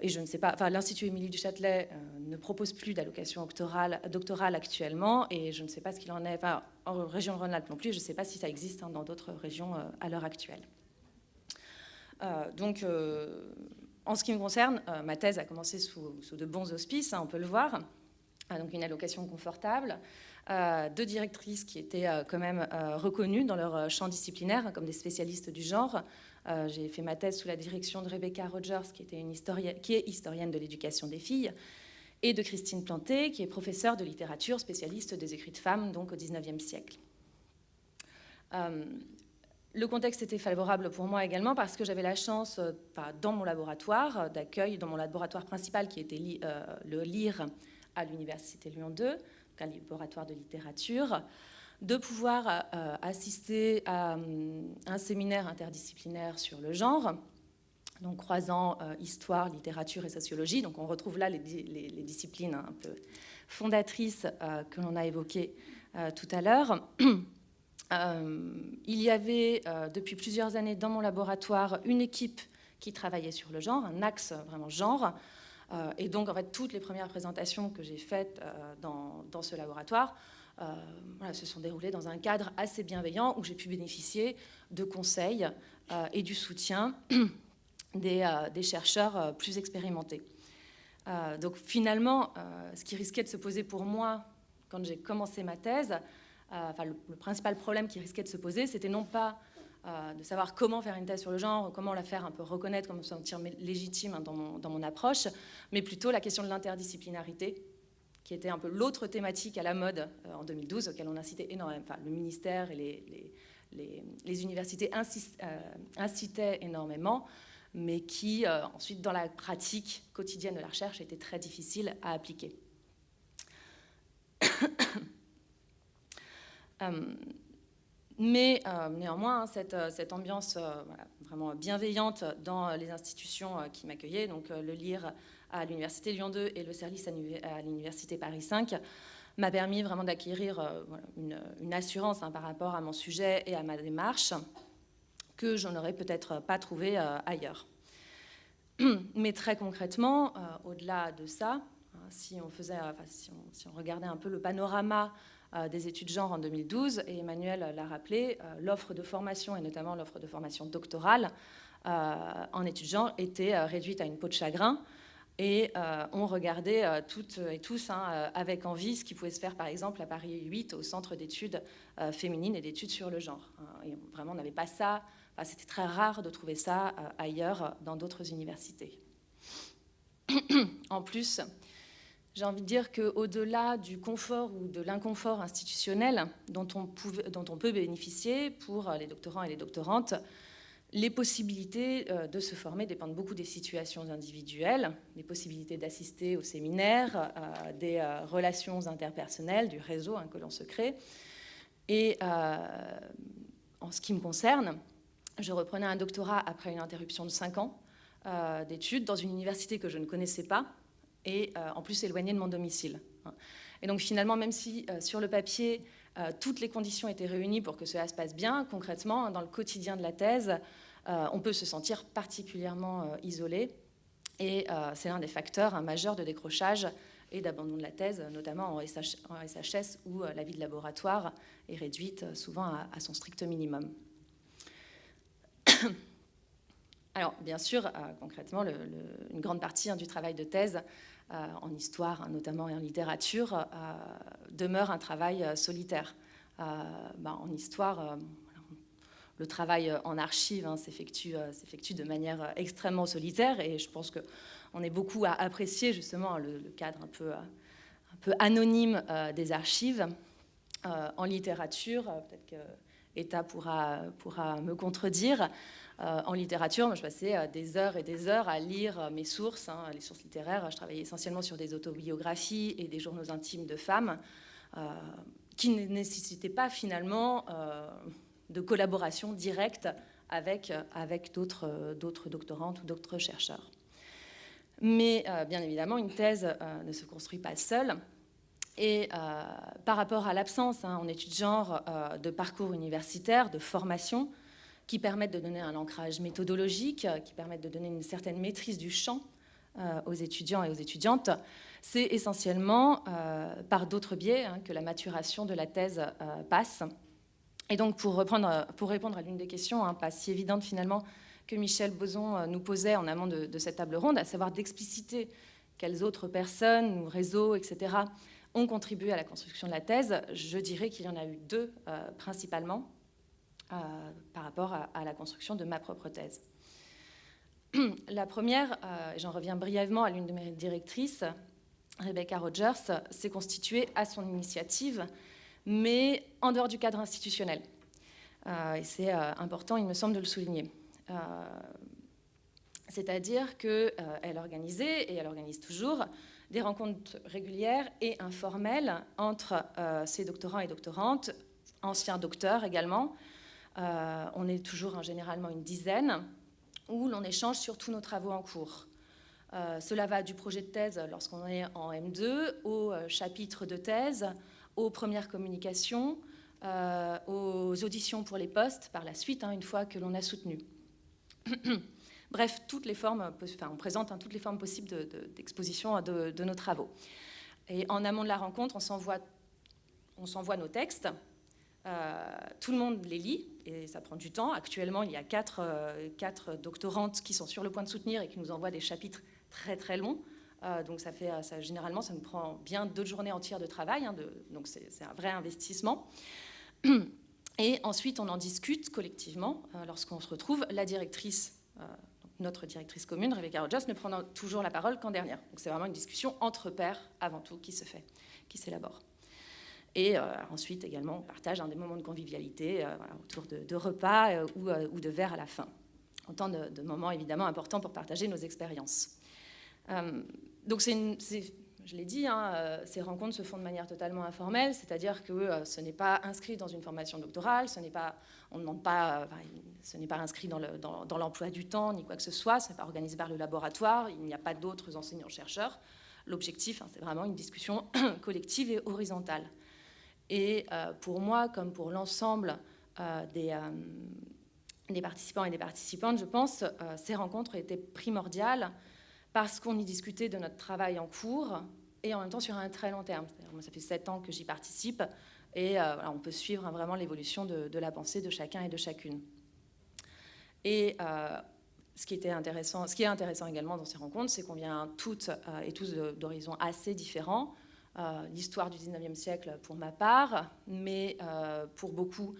[SPEAKER 3] Et je ne sais pas, enfin, l'Institut Émilie du Châtelet ne propose plus d'allocation doctorale, actuellement, et je ne sais pas ce qu'il en est. En région Rhône-Alpes non plus. Je ne sais pas si ça existe hein, dans d'autres régions euh, à l'heure actuelle. Euh, donc, euh, en ce qui me concerne, ma thèse a commencé sous, de bons auspices, hein, on peut le voir. donc, une allocation confortable, deux directrices qui étaient quand même reconnues dans leur champ disciplinaire comme des spécialistes du genre. J'ai fait ma thèse sous la direction de Rebecca Rogers, qui, est historienne de l'éducation des filles, et de Christine Planté, qui est professeure de littérature, spécialiste des écrits de femmes, donc au XIXe siècle. Euh, le contexte était favorable pour moi également parce que j'avais la chance, euh, dans mon laboratoire d'accueil, dans mon laboratoire principal qui était euh, le LIRE à l'Université Lyon 2, un laboratoire de littérature, de pouvoir assister à un séminaire interdisciplinaire sur le genre donc croisant euh, histoire, littérature et sociologie. Donc on retrouve là les, disciplines un peu fondatrices euh, que l'on a évoquées euh, tout à l'heure. il y avait depuis plusieurs années dans mon laboratoire une équipe qui travaillait sur le genre, un axe vraiment genre. et donc en fait toutes les premières présentations que j'ai faites dans, ce laboratoire voilà, se sont déroulées dans un cadre assez bienveillant où j'ai pu bénéficier de conseils et du soutien euh, des, chercheurs euh, plus expérimentés. Euh, donc finalement, ce qui risquait de se poser pour moi quand j'ai commencé ma thèse, enfin, le, principal problème qui risquait de se poser, c'était non pas de savoir comment faire une thèse sur le genre, comment la faire un peu reconnaître, comment se sentir légitime hein, dans, mon, dans, mon, approche, mais plutôt la question de l'interdisciplinarité, qui était un peu l'autre thématique à la mode en 2012, auquel on incitait énormément, enfin, le ministère et les, universités incitaient énormément mais qui, euh, ensuite, dans la pratique quotidienne de la recherche, était très difficile à appliquer. Euh, mais euh, néanmoins, hein, cette ambiance vraiment bienveillante dans les institutions qui m'accueillaient, donc le LIRE à l'Université Lyon 2 et le service à l'Université Paris 5, m'a permis vraiment d'acquérir une, une, assurance hein, par rapport à mon sujet et à ma démarche que je n'aurais peut-être pas trouvé ailleurs. Mais très concrètement, euh, au-delà de ça, hein, si, on regardait un peu le panorama euh, des études genre en 2012, et Emmanuel l'a rappelé, euh, l'offre de formation, et notamment l'offre de formation doctorale en études genre, était réduite à une peau de chagrin. Et on regardait toutes et tous hein, avec envie ce qui pouvait se faire, par exemple, à Paris 8, au Centre d'études féminines et d'études sur le genre. Hein. et vraiment, on n'avait pas ça c'était très rare de trouver ça euh, ailleurs dans d'autres universités. en plus, j'ai envie de dire qu'au-delà du confort ou de l'inconfort institutionnel dont on, dont on, peut bénéficier pour les doctorants et les doctorantes, les possibilités de se former dépendent beaucoup des situations individuelles, des possibilités d'assister au séminaire, des relations interpersonnelles, du réseau hein, que l'on se crée. Et en ce qui me concerne, je reprenais un doctorat après une interruption de 5 ans euh, d'études dans une université que je ne connaissais pas et euh, en plus éloignée de mon domicile. Et donc finalement, même si euh, sur le papier, toutes les conditions étaient réunies pour que cela se passe bien, concrètement, dans le quotidien de la thèse, on peut se sentir particulièrement isolé. Et c'est l'un des facteurs majeurs de décrochage et d'abandon de la thèse, notamment en, SHS, où la vie de laboratoire est réduite souvent à son strict minimum. Alors, bien sûr, euh, concrètement, une grande partie hein, du travail de thèse euh, en histoire, hein, notamment et en littérature, euh, demeure un travail solitaire. Ben, en histoire, le travail en archives hein, s'effectue de manière extrêmement solitaire et je pense qu'on est beaucoup à apprécier justement le, cadre un peu, anonyme des archives. en littérature, peut-être que Eta pourra, me contredire. Euh, en littérature, moi, je passais euh, des heures et des heures à lire euh, mes sources, hein, les sources littéraires. Je travaillais essentiellement sur des autobiographies et des journaux intimes de femmes qui ne nécessitaient pas finalement de collaboration directe avec, d'autres doctorantes ou d'autres chercheurs. Mais bien évidemment, une thèse ne se construit pas seule. Et par rapport à l'absence hein, en études genre de parcours universitaire, de formation, qui permettent de donner un ancrage méthodologique, qui permettent de donner une certaine maîtrise du champ euh, aux étudiants et aux étudiantes, c'est essentiellement euh, par d'autres biais hein, que la maturation de la thèse euh, passe. Et donc, pour, répondre à l'une des questions, hein, pas si évidente finalement, que Michel Boson nous posait en amont de, cette table ronde, à savoir d'expliciter quelles autres personnes ou réseaux, etc., ont contribué à la construction de la thèse, je dirais qu'il y en a eu deux principalement. Euh, par rapport à, la construction de ma propre thèse. La première, euh, j'en reviens brièvement à l'une de mes directrices, Rebecca Rogers, s'est constituée à son initiative, mais en dehors du cadre institutionnel. Euh, et c'est important, il me semble, de le souligner. C'est-à-dire qu'elle organisait, et elle organise toujours, des rencontres régulières et informelles entre ses doctorants et doctorantes, anciens docteurs également, euh, on est toujours généralement une dizaine, où l'on échange sur tous nos travaux en cours. Euh, cela va du projet de thèse lorsqu'on est en M2 au euh, chapitre de thèse, aux premières communications, aux auditions pour les postes par la suite, hein, une fois que l'on a soutenu. Bref, toutes les formes, on présente hein, toutes les formes possibles d'exposition de, de, nos travaux. Et en amont de la rencontre, on s'envoie nos textes euh, tout le monde les lit et ça prend du temps. Actuellement, il y a quatre, euh, quatre, doctorantes qui sont sur le point de soutenir et qui nous envoient des chapitres très très longs. Euh, donc ça fait, ça, généralement, ça nous prend bien deux journées entières de travail. Hein, de, donc c'est un vrai investissement. Et ensuite, on en discute collectivement lorsqu'on se retrouve. La directrice, notre directrice commune, Rebecca Rogers, ne prend toujours la parole qu'en dernière. Donc c'est vraiment une discussion entre pairs avant tout qui se fait, qui s'élabore. Et euh, ensuite, également, on partage des moments de convivialité euh, autour de, repas euh, ou, de verres à la fin. Autant de, moments évidemment importants pour partager nos expériences. Donc, je l'ai dit, hein, ces rencontres se font de manière totalement informelle, c'est-à-dire que ce n'est pas inscrit dans une formation doctorale, ce n'est pas, on pas, ce n'est pas inscrit dans l'emploi du temps ni quoi que ce soit, ce n'est pas organisé par le laboratoire, il n'y a pas d'autres enseignants-chercheurs. L'objectif, hein, c'est vraiment une discussion collective et horizontale. Et euh, pour moi, comme pour l'ensemble euh, euh, des, participants et des participantes, je pense, ces rencontres étaient primordiales parce qu'on y discutait de notre travail en cours et en même temps sur un très long terme. Ça fait sept ans que j'y participe et on peut suivre vraiment l'évolution de, la pensée de chacun et de chacune. Et ce qui, était intéressant, ce qui est intéressant également dans ces rencontres, c'est qu'on vient toutes et tous d'horizons assez différents. Euh, l'histoire du 19e siècle pour ma part, mais euh, pour beaucoup, euh,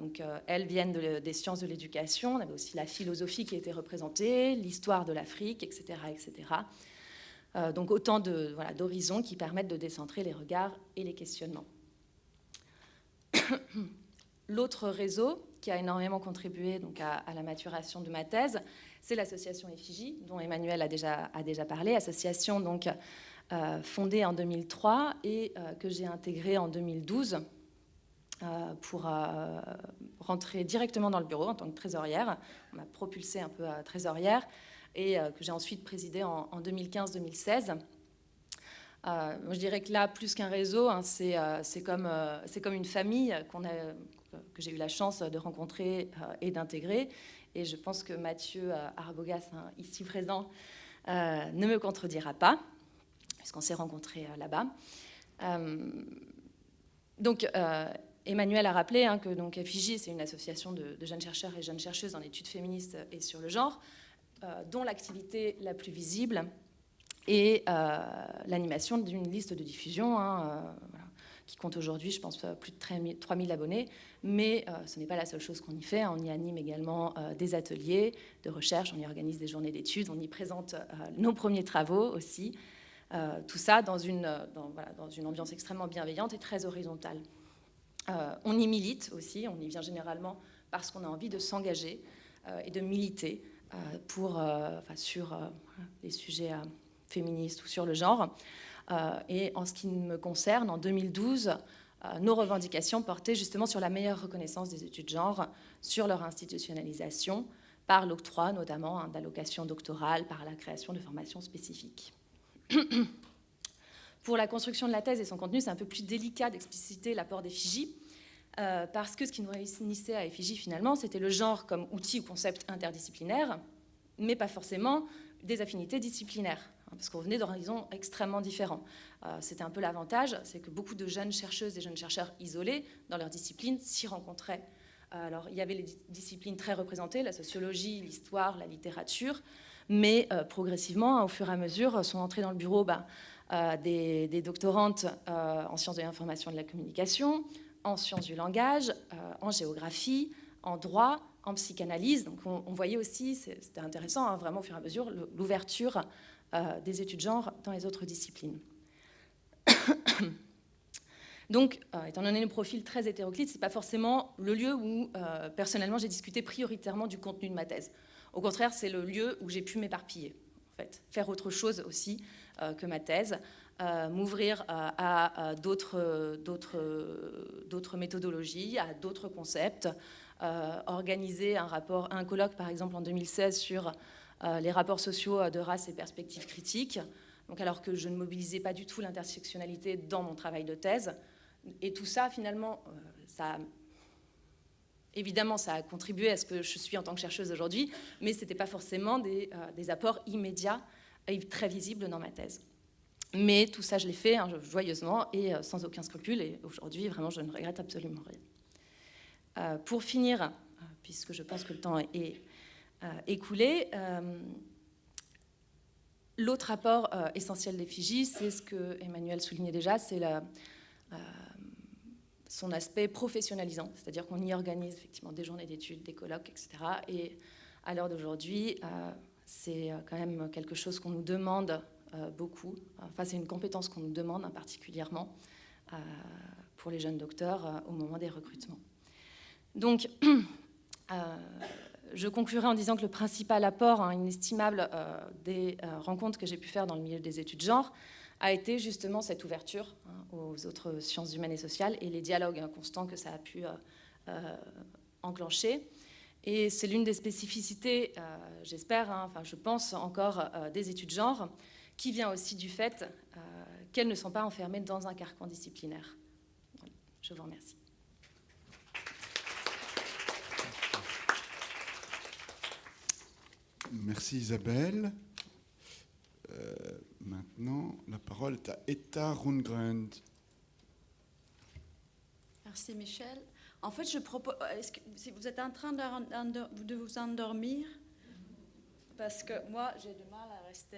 [SPEAKER 3] donc, elles viennent des sciences de l'éducation. On avait aussi la philosophie qui était représentée, l'histoire de l'Afrique, etc. etc. donc autant d'horizons qui permettent de décentrer les regards et les questionnements. L'autre réseau qui a énormément contribué donc, à, la maturation de ma thèse, c'est l'association Effigie, dont Emmanuel a déjà, parlé, association donc, euh, fondée en 2003 et euh, que j'ai intégrée en 2012 euh, pour rentrer directement dans le bureau en tant que trésorière. On m'a propulsée un peu à trésorière et que j'ai ensuite présidée en, 2015-2016. je dirais que là, plus qu'un réseau, hein, c'est comme, une famille qu'on a, que j'ai eu la chance de rencontrer et d'intégrer. Et je pense que Mathieu Arbogas, hein, ici présent, ne me contredira pas puisqu'on s'est rencontrés euh, là-bas. Euh, donc, euh, Emmanuel a rappelé hein, que donc, FIJ, c'est une association de, jeunes chercheurs et jeunes chercheuses en études féministes et sur le genre, dont l'activité la plus visible est l'animation d'une liste de diffusion hein, qui compte aujourd'hui, je pense, plus de 3000 abonnés. Mais ce n'est pas la seule chose qu'on y fait. On y anime également des ateliers de recherche, on y organise des journées d'études, on y présente nos premiers travaux aussi. Euh, tout ça dans, une, ambiance extrêmement bienveillante et très horizontale. Euh, on y milite aussi, on y vient généralement parce qu'on a envie de s'engager euh, et de militer pour, sur les sujets féministes ou sur le genre. et en ce qui me concerne, en 2012, nos revendications portaient justement sur la meilleure reconnaissance des études de genre, sur leur institutionnalisation, par l'octroi notamment hein, d'allocations doctorales, par la création de formations spécifiques. Pour la construction de la thèse et son contenu, c'est un peu plus délicat d'expliciter l'apport d'effigie, euh, parce que ce qui nous réunissait à effigie finalement, c'était le genre comme outil ou concept interdisciplinaire, mais pas forcément des affinités disciplinaires, hein, parce qu'on venait d'horizons extrêmement différents. Euh, c'était un peu l'avantage, c'est que beaucoup de jeunes chercheuses et jeunes chercheurs isolés dans leur discipline s'y rencontraient. Euh, alors, il y avait les disciplines très représentées, la sociologie, l'histoire, la littérature, mais euh, progressivement, au fur et à mesure, sont entrées dans le bureau bah, euh, des, doctorantes euh, en sciences de l'information et de la communication, en sciences du langage, en géographie, en droit, en psychanalyse. Donc on, voyait aussi, c'était intéressant, hein, vraiment au fur et à mesure, l'ouverture des études genre dans les autres disciplines. Donc, étant donné le profil très hétéroclite, ce n'est pas forcément le lieu où, personnellement, j'ai discuté prioritairement du contenu de ma thèse. Au contraire, c'est le lieu où j'ai pu m'éparpiller, en fait, faire autre chose aussi euh, que ma thèse, euh, m'ouvrir euh, à, d'autres méthodologies, à d'autres concepts, organiser un colloque par exemple en 2016 sur les rapports sociaux de race et perspectives critiques, donc alors que je ne mobilisais pas du tout l'intersectionnalité dans mon travail de thèse. Et tout ça, finalement, Évidemment, ça a contribué à ce que je suis en tant que chercheuse aujourd'hui, mais ce n'était pas forcément des, euh, apports immédiats et très visibles dans ma thèse. Mais tout ça, je l'ai fait hein, joyeusement et euh, sans aucun scrupule, et aujourd'hui, vraiment, je ne regrette absolument rien. Euh, pour finir, puisque je pense que le temps est écoulé, l'autre apport essentiel des Fidji, c'est ce que Emmanuel soulignait déjà, c'est son aspect professionnalisant, c'est-à-dire qu'on y organise effectivement des journées d'études, des colloques, etc. Et à l'heure d'aujourd'hui, euh, c'est euh, quand même quelque chose qu'on nous demande euh, beaucoup. Enfin, c'est une compétence qu'on nous demande hein, particulièrement pour les jeunes docteurs au moment des recrutements. Donc, je conclurai en disant que le principal apport hein, inestimable des rencontres que j'ai pu faire dans le milieu des études genre, a été justement cette ouverture hein, aux autres sciences humaines et sociales et les dialogues constants que ça a pu euh, euh, enclencher. Et c'est l'une des spécificités, euh, j'espère, hein, enfin je pense encore, des études genre, qui vient aussi du fait qu'elles ne sont pas enfermées dans un carcan disciplinaire. Je vous remercie.
[SPEAKER 1] Merci Isabelle. Maintenant, la parole est à Etta Rundgren.
[SPEAKER 4] Merci Michel. En fait, je propose. Que si vous êtes en train de, vous endormir, parce que moi, j'ai du mal à rester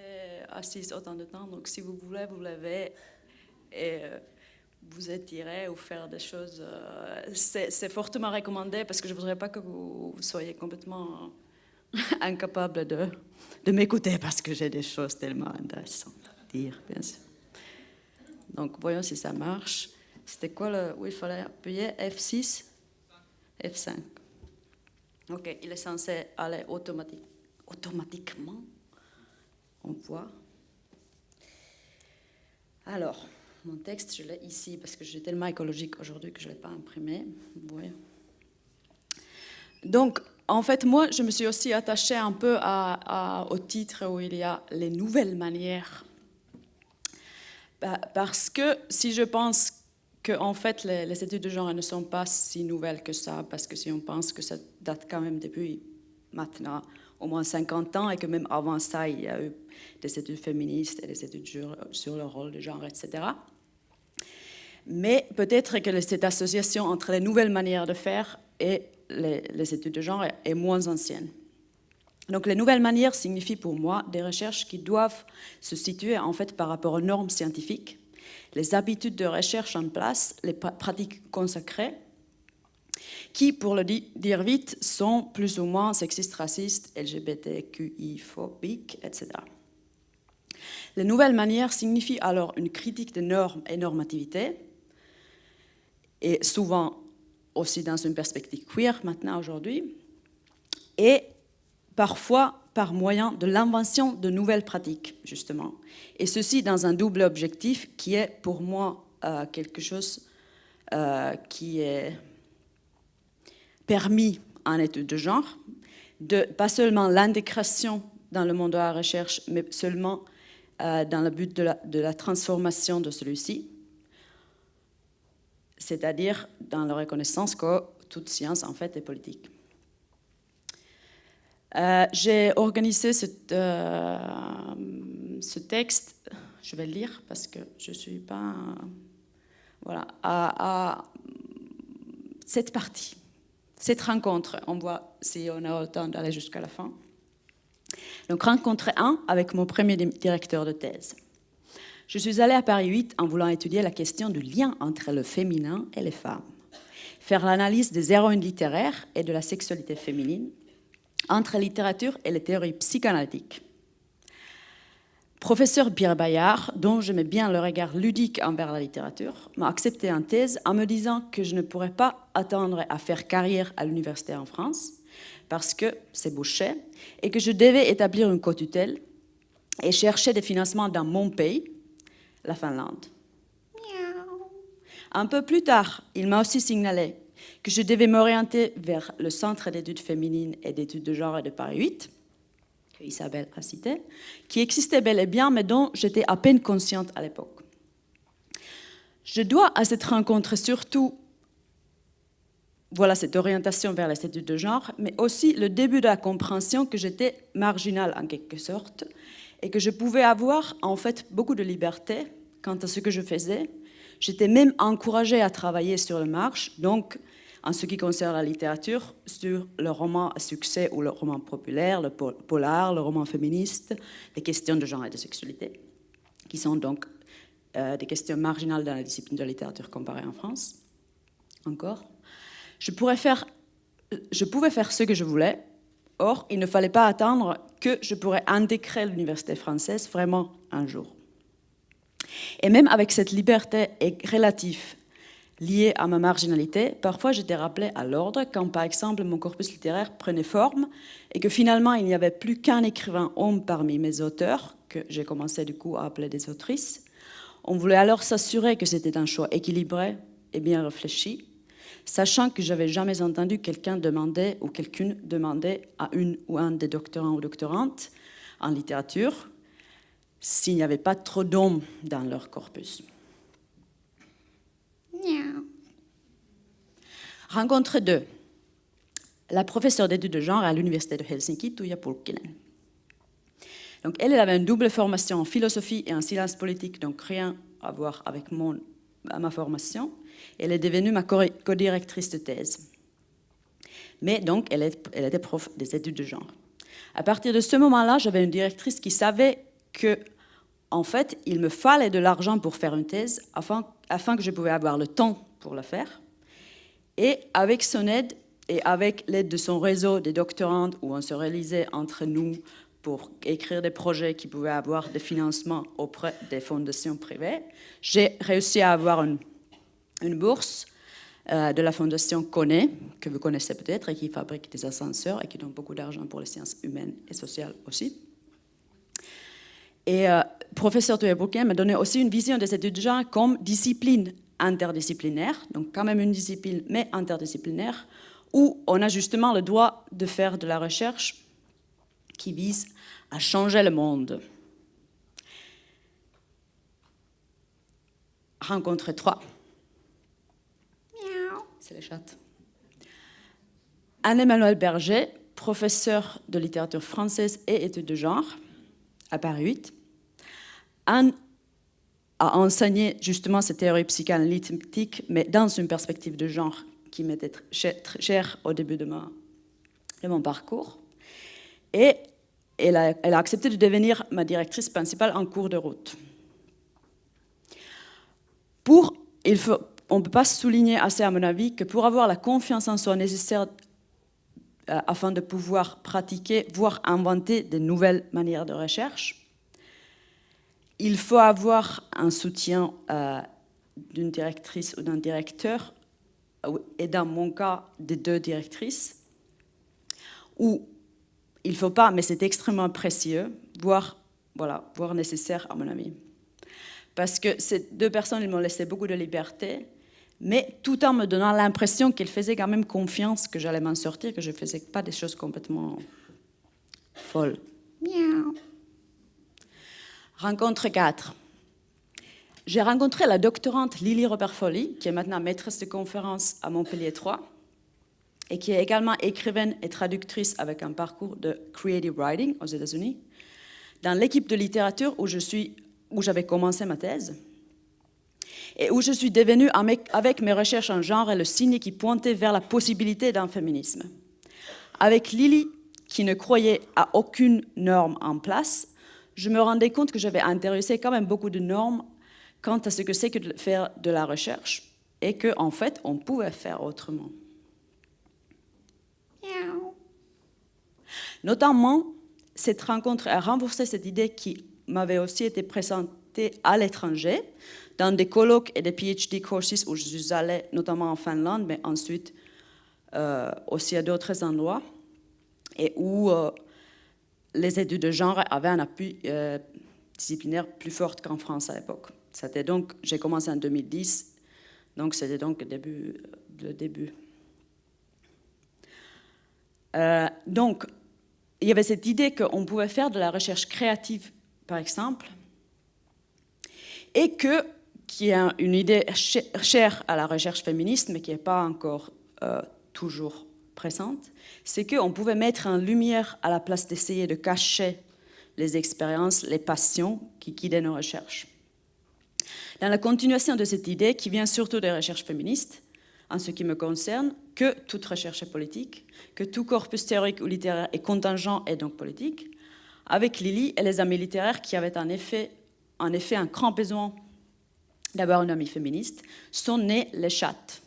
[SPEAKER 4] assise autant de temps. Donc, si vous voulez, vous levez et euh, vous étirez ou faire des choses. Euh, c'est fortement recommandé parce que je ne voudrais pas que vous soyez complètement incapable de, de m'écouter parce que j'ai des choses tellement intéressantes à dire, bien sûr. Donc, voyons si ça marche. C'était quoi le, où il fallait appuyer F6 F5. Ok, il est censé aller automatique, automatiquement. On voit. Alors, mon texte, je l'ai ici parce que j'ai tellement écologique aujourd'hui que je ne l'ai pas imprimé. Vous voyez. Donc, en fait, moi, je me suis aussi attachée un peu au titre où il y a les nouvelles manières. Bah, parce que si je pense en fait, les, études de genre ne sont pas si nouvelles que ça, parce que si on pense que ça date quand même depuis maintenant au moins 50 ans, et que même avant ça, il y a eu des études féministes et des études sur, le rôle de genre, etc. Mais peut-être que cette association entre les nouvelles manières de faire et les, études de genre est, moins ancienne. Donc les nouvelles manières signifient pour moi des recherches qui doivent se situer en fait par rapport aux normes scientifiques, les habitudes de recherche en place, les pratiques consacrées, qui, pour le dire vite, sont plus ou moins sexistes, racistes, LGBTQI-phobiques, etc. Les nouvelles manières signifient alors une critique des normes et normativité, et souvent aussi dans une perspective queer maintenant aujourd'hui, et parfois par moyen de l'invention de nouvelles pratiques, justement. Et ceci dans un double objectif qui est pour moi euh, quelque chose euh, qui est permis en études de genre, de pas seulement l'intégration dans le monde de la recherche, mais seulement euh, dans le but de la, de la transformation de celui-ci, c'est-à-dire dans la reconnaissance que toute science, en fait, est politique. Euh, j'ai organisé euh, ce texte, je vais le lire parce que je ne suis pas... voilà, à, cette partie, cette rencontre, on voit si on a le temps d'aller jusqu'à la fin. Donc rencontre 1 avec mon premier directeur de thèse. Je suis allée à Paris 8 en voulant étudier la question du lien entre le féminin et les femmes, faire l'analyse des héroïnes littéraires et de la sexualité féminine, entre la littérature et les théories psychanalytiques. Professeur Pierre Bayard, dont j'aimais bien le regard ludique envers la littérature, m'a accepté en thèse en me disant que je ne pourrais pas attendre à faire carrière à l'université en France, parce que c'est bouché, et que je devais établir une co-tutelle et chercher des financements dans mon pays, la Finlande. Un peu plus tard, il m'a aussi signalé que je devais m'orienter vers le Centre d'études féminines et d'études de genre de Paris 8, que Isabelle a cité, qui existait bel et bien, mais dont j'étais à peine consciente à l'époque. Je dois à cette rencontre surtout voilà cette orientation vers les études de genre, mais aussi le début de la compréhension que j'étais marginale en quelque sorte et que je pouvais avoir en fait beaucoup de liberté quant à ce que je faisais. J'étais même encouragée à travailler sur le marche, donc en ce qui concerne la littérature, sur le roman à succès ou le roman populaire, le polar, le roman féministe, les questions de genre et de sexualité, qui sont donc euh, des questions marginales dans la discipline de la littérature comparée en France. Encore. Je, je pouvais faire ce que je voulais, or il ne fallait pas attendre que je pourrais intégrer l'université française vraiment un jour. Et même avec cette liberté relative liée à ma marginalité, parfois j'étais rappelée à l'ordre quand par exemple mon corpus littéraire prenait forme et que finalement il n'y avait plus qu'un écrivain homme parmi mes auteurs, que j'ai commencé du coup à appeler des autrices. On voulait alors s'assurer que c'était un choix équilibré et bien réfléchi, sachant que j'avais jamais entendu quelqu'un demander ou quelqu'une demander à une ou un des doctorants ou doctorantes en littérature s'il n'y avait pas trop d'hommes dans leur corpus. Rencontre 2. La professeure d'études de genre à l'université de Helsinki, Tuija Pulkkinen. Donc elle, avait une double formation en philosophie et en sciences politique, donc rien à voir avec mon, ma formation. Elle est devenue ma co-directrice de thèse. Mais donc, elle, elle était prof des études de genre. À partir de ce moment-là, j'avais une directrice qui savait que, en fait, il me fallait de l'argent pour faire une thèse afin, que je pouvais avoir le temps pour la faire. Et avec son aide et avec l'aide de son réseau des doctorantes où on se réalisait entre nous pour écrire des projets qui pouvaient avoir des financements auprès des fondations privées, j'ai réussi à avoir une, bourse euh, de la fondation Connaît, que vous connaissez peut-être, et qui fabrique des ascenseurs et qui donne beaucoup d'argent pour les sciences humaines et sociales aussi. Et euh, professeur Thomas Bouquin m'a donné aussi une vision des études de genre comme discipline interdisciplinaire, donc quand même une discipline, mais interdisciplinaire, où on a justement le droit de faire de la recherche qui vise à changer le monde. Rencontre 3. C'est les chattes. Anne-Emmanuel Berger, professeur de littérature française et études de genre à Paris 8. Anne a enseigné justement cette théorie psychanalytique, mais dans une perspective de genre qui m'était très chère au début de, mon parcours. Et elle a, accepté de devenir ma directrice principale en cours de route. Pour, on ne peut pas souligner assez, à mon avis, que pour avoir la confiance en soi nécessaire euh, afin de pouvoir pratiquer, voire inventer de nouvelles manières de recherche, il faut avoir un soutien euh, d'une directrice ou d'un directeur, et dans mon cas, des deux directrices, ou il ne faut pas, mais c'est extrêmement précieux, voire, voilà, voire nécessaire à mon avis. Parce que ces deux personnes, ils m'ont laissé beaucoup de liberté, mais tout en me donnant l'impression qu'ils faisaient quand même confiance que j'allais m'en sortir, que je ne faisais pas des choses complètement folles. Miaou. Rencontre 4. J'ai rencontré la doctorante Lily Robert-Folly, qui est maintenant maîtresse de conférence à Montpellier 3, et qui est également écrivaine et traductrice avec un parcours de creative writing aux États-Unis, dans l'équipe de littérature où où j'avais commencé ma thèse, et où je suis devenue, avec mes recherches en genre et le signe qui pointait vers la possibilité d'un féminisme. Avec Lily, qui ne croyait à aucune norme en place, je me rendais compte que j'avais intéressé quand même beaucoup de normes quant à ce que c'est que de faire de la recherche et qu'en en fait, on pouvait faire autrement. Notamment, cette rencontre a renforcé cette idée qui m'avait aussi été présentée à l'étranger, dans des colloques et des PhD courses où je suis allée, notamment en Finlande, mais ensuite euh, aussi à d'autres endroits, et où euh, les études de genre avaient un appui euh, disciplinaire plus fort qu'en France à l'époque. C'était donc, j'ai commencé en 2010, donc c'était donc le début. Le début. Euh, donc, il y avait cette idée qu'on pouvait faire de la recherche créative, par exemple, et que, qui est une idée chère à la recherche féministe, mais qui n'est pas encore euh, toujours présente, c'est qu'on pouvait mettre en lumière à la place d'essayer de cacher les expériences, les passions qui guidaient nos recherches. Dans la continuation de cette idée, qui vient surtout des recherches féministes, en ce qui me concerne, que toute recherche est politique, que tout corpus théorique ou littéraire est contingent et donc politique, avec Lily et les amis littéraires qui avaient en effet, en effet un grand besoin d'avoir une amie féministe, sont nés les chattes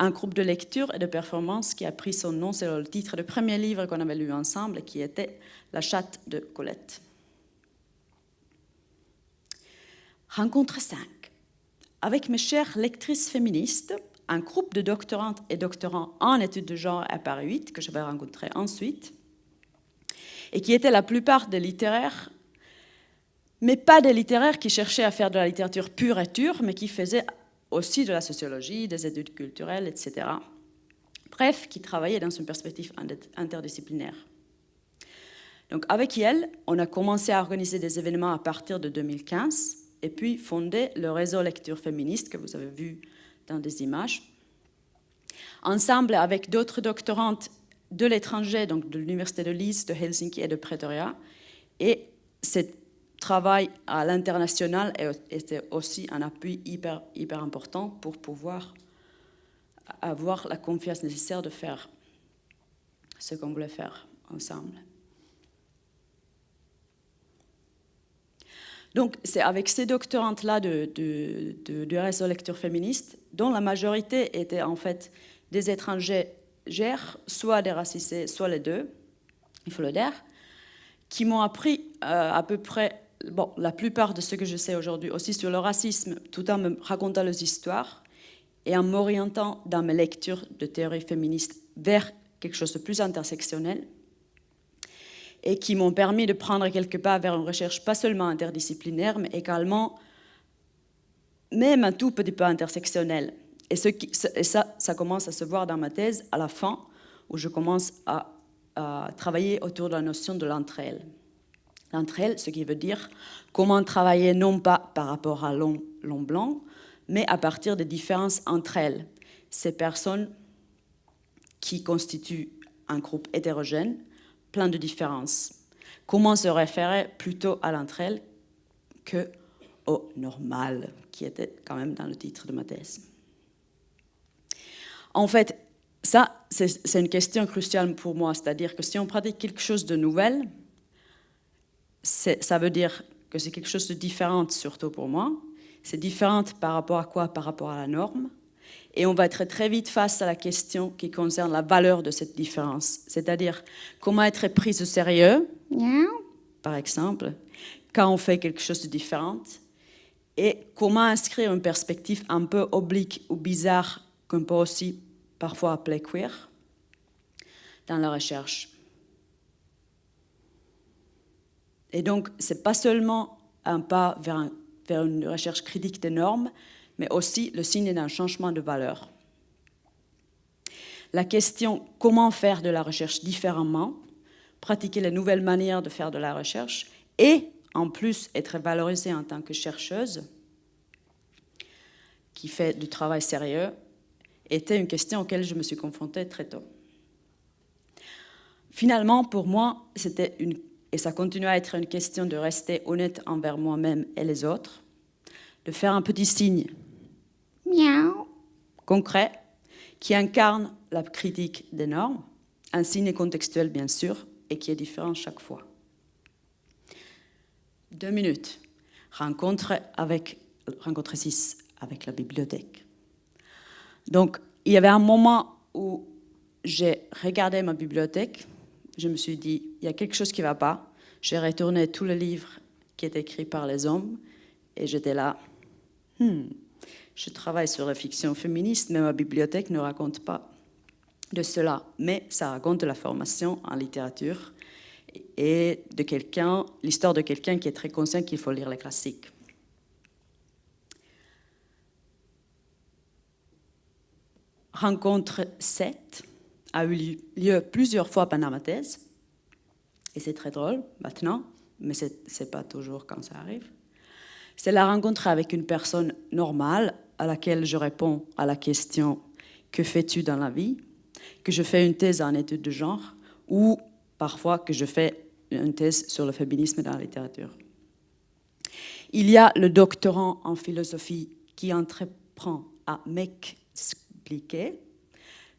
[SPEAKER 4] un groupe de lecture et de performance qui a pris son nom sur le titre du premier livre qu'on avait lu ensemble, qui était La chatte de Colette. Rencontre 5. Avec mes chères lectrices féministes, un groupe de doctorantes et doctorants en études de genre à Paris 8, que je vais rencontrer ensuite, et qui étaient la plupart des littéraires, mais pas des littéraires qui cherchaient à faire de la littérature pure et dure, mais qui faisaient aussi de la sociologie, des études culturelles, etc. Bref, qui travaillait dans une perspective interdisciplinaire. Donc avec elle, on a commencé à organiser des événements à partir de 2015 et puis fondé le réseau lecture féministe que vous avez vu dans des images. Ensemble avec d'autres doctorantes de l'étranger, donc de l'Université de Lise, de Helsinki et de Pretoria. Et cette travail à l'international était aussi un appui hyper, hyper important pour pouvoir avoir la confiance nécessaire de faire ce qu'on voulait faire ensemble. Donc, c'est avec ces doctorantes-là de, de, de, de, réseau lecture féministe, dont la majorité étaient en fait des étrangers gères, soit des racisés, soit les deux, il faut le dire, qui m'ont appris euh, à peu près bon, la plupart de ce que je sais aujourd'hui aussi sur le racisme, tout en me racontant les histoires, et en m'orientant dans mes lectures de théorie féministe vers quelque chose de plus intersectionnel et qui m'ont permis de prendre quelques pas vers une recherche pas seulement interdisciplinaire, mais également même un tout petit peu intersectionnelle. Et, ça, ça commence à se voir dans ma thèse à la fin, où je commence à, à travailler autour de la notion de l'entre-elles. L'entre-elles, ce qui veut dire comment travailler non pas par rapport à l'homme blanc, mais à partir des différences entre elles. Ces personnes qui constituent un groupe hétérogène, plein de différences. Comment se référer plutôt à l'entre elles que au normal, qui était quand même dans le titre de ma thèse. En fait, ça, c'est une question cruciale pour moi, c'est-à-dire que si on pratique quelque chose de nouvel, ça veut dire que c'est quelque chose de différent, surtout pour moi. C'est différent par rapport à quoi? Par rapport à la norme. Et on va être très vite face à la question qui concerne la valeur de cette différence, c'est-à-dire comment être pris au sérieux, par exemple, quand on fait quelque chose de différent, et comment inscrire une perspective un peu oblique ou bizarre, qu'on peut aussi parfois appeler queer, dans la recherche? Et donc, ce n'est pas seulement un pas vers, une recherche critique des normes, mais aussi le signe d'un changement de valeur. La question comment faire de la recherche différemment, pratiquer les nouvelles manières de faire de la recherche et en plus être valorisée en tant que chercheuse qui fait du travail sérieux, était une question auquel je me suis confrontée très tôt. Finalement, pour moi, c'était une et ça continue à être une question de rester honnête envers moi-même et les autres, de faire un petit signe miaou, concret qui incarne la critique des normes, un signe contextuel bien sûr, et qui est différent chaque fois. Deux minutes. Rencontre avec rencontre 6 avec la bibliothèque. Donc, il y avait un moment où j'ai regardé ma bibliothèque je me suis dit, il y a quelque chose qui ne va pas. J'ai retourné tous les livres qui étaient écrits par les hommes et j'étais là, hmm, je travaille sur la fiction féministe, mais ma bibliothèque ne raconte pas de cela. Mais ça raconte la formation en littérature et de quelqu'un, l'histoire de quelqu'un qui est très conscient qu'il faut lire les classiques. Rencontre 7 a eu lieu plusieurs fois pendant ma thèse. Et c'est très drôle maintenant, mais ce n'est pas toujours quand ça arrive. C'est la rencontre avec une personne normale à laquelle je réponds à la question « Que fais-tu dans la vie ?» que je fais une thèse en études de genre ou parfois que je fais une thèse sur le féminisme dans la littérature. Il y a le doctorant en philosophie qui entreprend à m'expliquer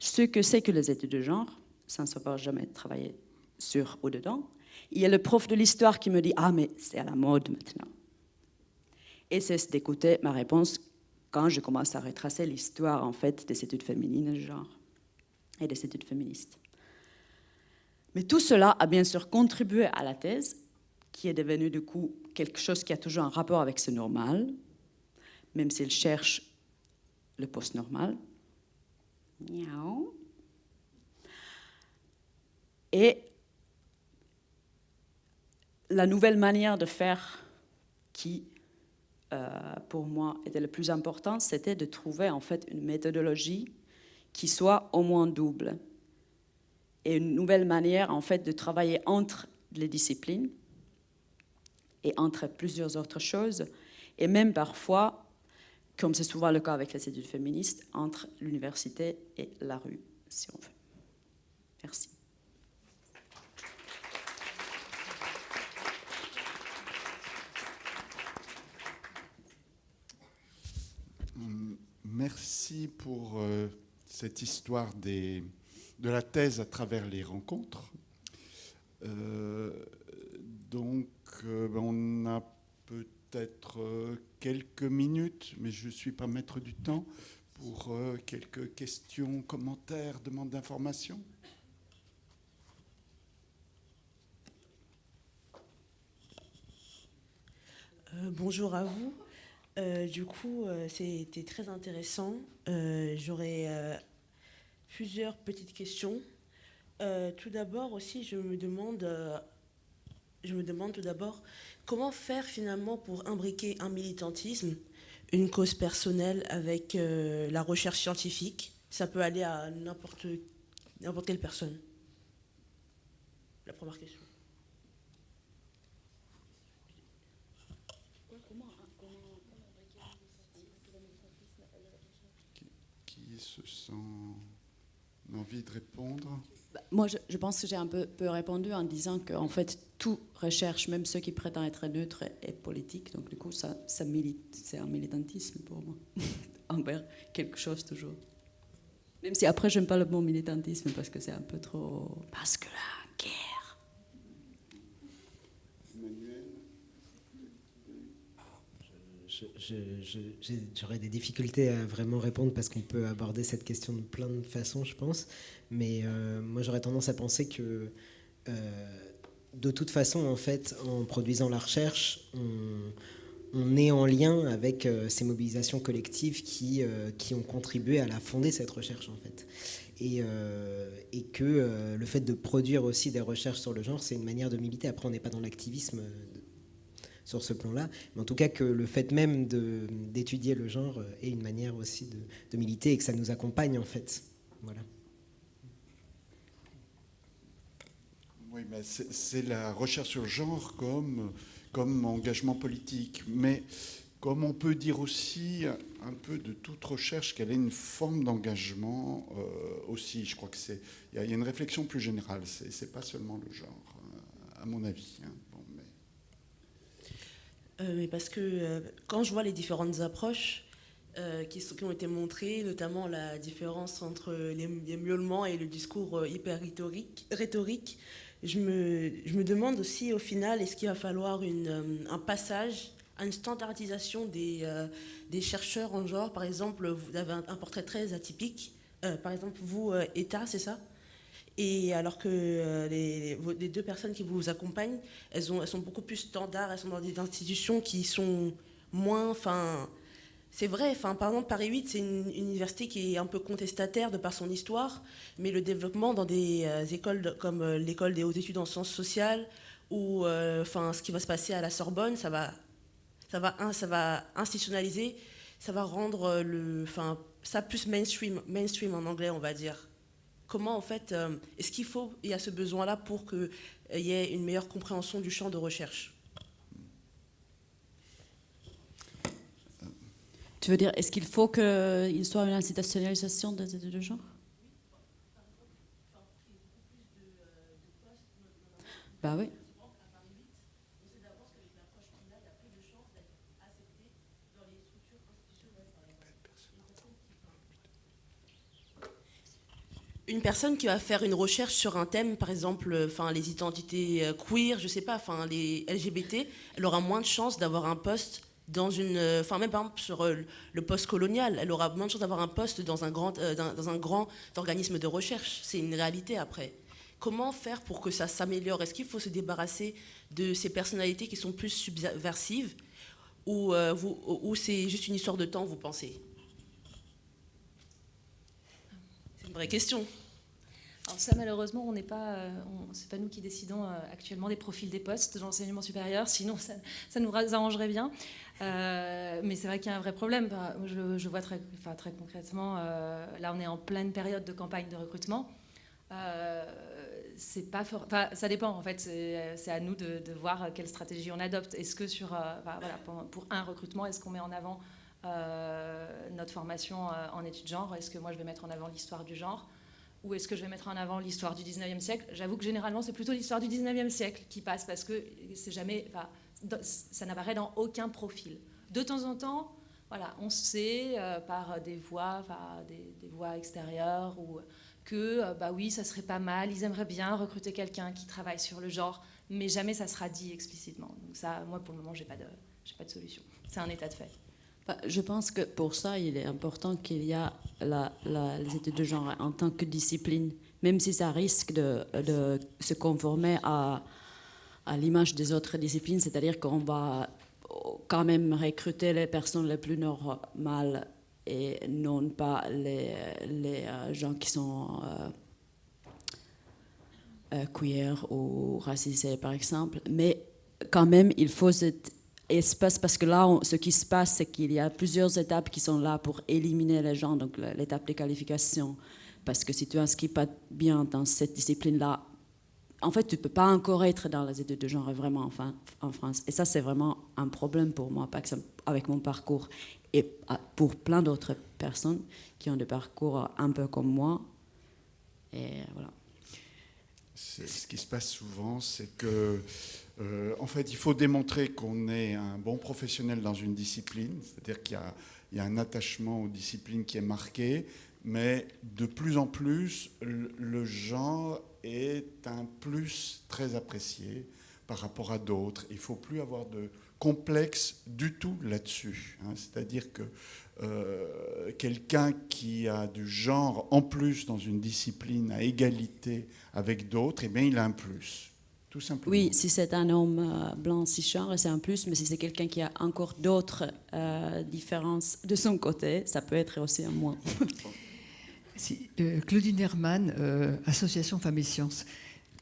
[SPEAKER 4] ce que c'est que les études de genre, sans savoir jamais travailler sur ou dedans. Il y a le prof de l'histoire qui me dit « Ah, mais c'est à la mode maintenant ». Et c'est d'écouter ma réponse quand je commence à retracer l'histoire en fait des études féminines de genre et des études féministes. Mais tout cela a bien sûr contribué à la thèse, qui est devenue du coup quelque chose qui a toujours un rapport avec ce normal, même s'il cherche le post-normal, et la nouvelle manière de faire qui, euh, pour moi, était le plus important, c'était de trouver en fait une méthodologie qui soit au moins double. Et une nouvelle manière en fait de travailler entre les disciplines et entre plusieurs autres choses, et même parfois comme c'est souvent le cas avec les études féministes, entre l'université et la rue, si on veut. Merci.
[SPEAKER 1] Merci pour euh, cette histoire de la thèse à travers les rencontres. Euh, donc, euh, on a peut-être euh, quelques minutes, mais je ne suis pas maître du temps, pour euh, quelques questions, commentaires, demandes d'informations.
[SPEAKER 5] Euh, bonjour à vous. Du coup, c'était très intéressant. J'aurais plusieurs petites questions. Tout d'abord aussi, je me demande, je me demande tout d'abord comment faire finalement pour imbriquer un militantisme, une cause personnelle avec euh, la recherche scientifique? Ça peut aller à n'importe n'importe quelle personne. La première question.
[SPEAKER 1] Qui se sent envie de répondre?
[SPEAKER 4] Moi, je, pense que j'ai un peu, répondu en disant qu'en fait, tout recherche, même ceux qui prétendent être neutres, est, politique. Donc, du coup, ça, ça milite, c'est un militantisme pour moi, envers quelque chose toujours. Même si après, j'aime pas le mot militantisme parce que c'est un peu trop. La guerre.
[SPEAKER 2] Je- je- je- j'ai- J'aurais des difficultés à vraiment répondre parce qu'on peut aborder cette question de plein de façons, je pense. Mais euh, moi, j'aurais tendance à penser que, euh, de toute façon, en fait, en produisant la recherche, on, est en lien avec euh, ces mobilisations collectives qui, ont contribué à la fonder cette recherche, en fait. Et, que le fait de produire aussi des recherches sur le genre, c'est une manière de militer. Après, on n'est pas dans l'activisme sur ce plan-là, mais en tout cas que le fait même d'étudier le genre euh, est une manière aussi de, de militer et que ça nous accompagne en fait. Voilà.
[SPEAKER 1] Oui, mais c'est la recherche sur le genre comme, comme engagement politique. Mais comme on peut dire aussi un peu de toute recherche qu'elle est une forme d'engagement euh, aussi. Je crois que c'est il y, a- une réflexion plus générale. C'est pas seulement le genre, euh, à mon avis. hein.
[SPEAKER 5] Euh, mais parce que euh, quand je vois les différentes approches euh, qui, ont été montrées, notamment la différence entre les, les miaulements et le discours hyper rhétorique, je, me, je me demande aussi au final, est-ce qu'il va falloir un passage à une standardisation des, des chercheurs en genre? Par exemple, vous avez un, portrait très atypique. Par exemple, vous, État, c'est ça? Et alors que euh, les, deux personnes qui vous accompagnent, elles, ont, elles sont beaucoup plus standards, elles sont dans des institutions qui sont moins... Enfin, c'est vrai, enfin, par exemple, Paris 8, c'est une université qui est un peu contestataire de par son histoire, mais le développement dans des euh, écoles comme euh, l'école des hautes études en sciences sociales, ou enfin, ce qui va se passer à la Sorbonne, ça va, ça va, ça va institutionnaliser, ça va rendre le, enfin, ça plus mainstream, mainstream en anglais, on va dire comment en fait euh, est-ce qu'il faut il y a ce besoin là pour qu'il y ait une meilleure compréhension du champ de recherche?
[SPEAKER 4] Tu veux dire, est-ce qu'il faut qu'il soit une institutionnalisation des études de genre? Bah oui.
[SPEAKER 5] Une personne qui va faire une recherche sur un thème par exemple euh, enfin les identités euh, queer je sais pas enfin les LGBT elle aura moins de chances d'avoir un poste dans une euh, enfin même par sur le poste colonial elle aura moins de chances d'avoir un poste dans un grand dans, un grand organisme de recherche. C'est une réalité après. Comment faire pour que ça s'améliore? Est-ce qu'il faut se débarrasser de ces personnalités qui sont plus subversives? Ou c'est juste une histoire de temps vous pensez? C'est une vraie question
[SPEAKER 3] Alors ça, malheureusement, on n'est pas, euh, pas nous qui décidons euh, actuellement des profils des postes de l'enseignement supérieur. Sinon, ça, nous arrangerait bien. Euh, mais c'est vrai qu'il y a un vrai problème. Je, vois très, enfin, très concrètement, là, on est en pleine période de campagne de recrutement. Pas for- enfin, ça dépend en fait. C'est à nous de, voir quelle stratégie on adopte. Est-ce que sur, voilà, pour, un recrutement, est-ce qu'on met en avant notre formation en études genre? Est-ce que moi je vais mettre en avant l'histoire du genre? Ou est-ce que je vais mettre en avant l'histoire du 19e siècle J'avoue que généralement, c'est plutôt l'histoire du 19e siècle qui passe parce que c'est jamais, ça n'apparaît dans aucun profil. De temps en temps, voilà, on sait euh, par des voix, enfin, des, des extérieures que, euh, bah oui, ça serait pas mal, ils aimeraient bien recruter quelqu'un qui travaille sur le genre, mais jamais ça sera dit explicitement. Donc ça, moi, pour le moment, j'ai pas pas de solution. C'est un état de fait.
[SPEAKER 4] Je pense que pour ça, il est important qu'il y a la- la- les études de genre en tant que discipline, même si ça risque de, se conformer à, l'image des autres disciplines, c'est-à-dire qu'on va, quand même recruter les personnes les plus normales et non pas les, les gens qui sont queer ou racisés, par exemple. Mais quand même, il faut cet espace, parce que là, ce qui se passe, c'est qu'il y a plusieurs étapes qui sont là pour éliminer les gens, donc l'étape de qualification. Parce que si tu n'inscris pas bien dans cette discipline-là, en fait, tu ne peux pas encore être dans les études de genre vraiment enfin, en France. Et ça, c'est vraiment un problème pour moi, avec mon parcours. Et pour plein d'autres personnes qui ont des parcours un peu comme moi. Et voilà.
[SPEAKER 1] Ce qui se passe souvent, c'est que euh, en fait, il faut démontrer qu'on est un bon professionnel dans une discipline, c'est-à-dire qu'il y, a un attachement aux disciplines qui est marqué, mais de plus en plus, le, genre est un plus très apprécié par rapport à d'autres. Il ne faut plus avoir de complexe du tout là-dessus. Hein. C'est-à-dire que euh, quelqu'un qui a du genre en plus dans une discipline à égalité avec d'autres, eh bien, il a un plus.
[SPEAKER 4] Oui, si c'est un homme euh, blanc cisgenre, c'est un plus, mais si c'est quelqu'un qui a encore d'autres euh, différences de son côté, ça peut être aussi un moins.
[SPEAKER 6] Euh, Claudine Herman, Association Femmes et Sciences.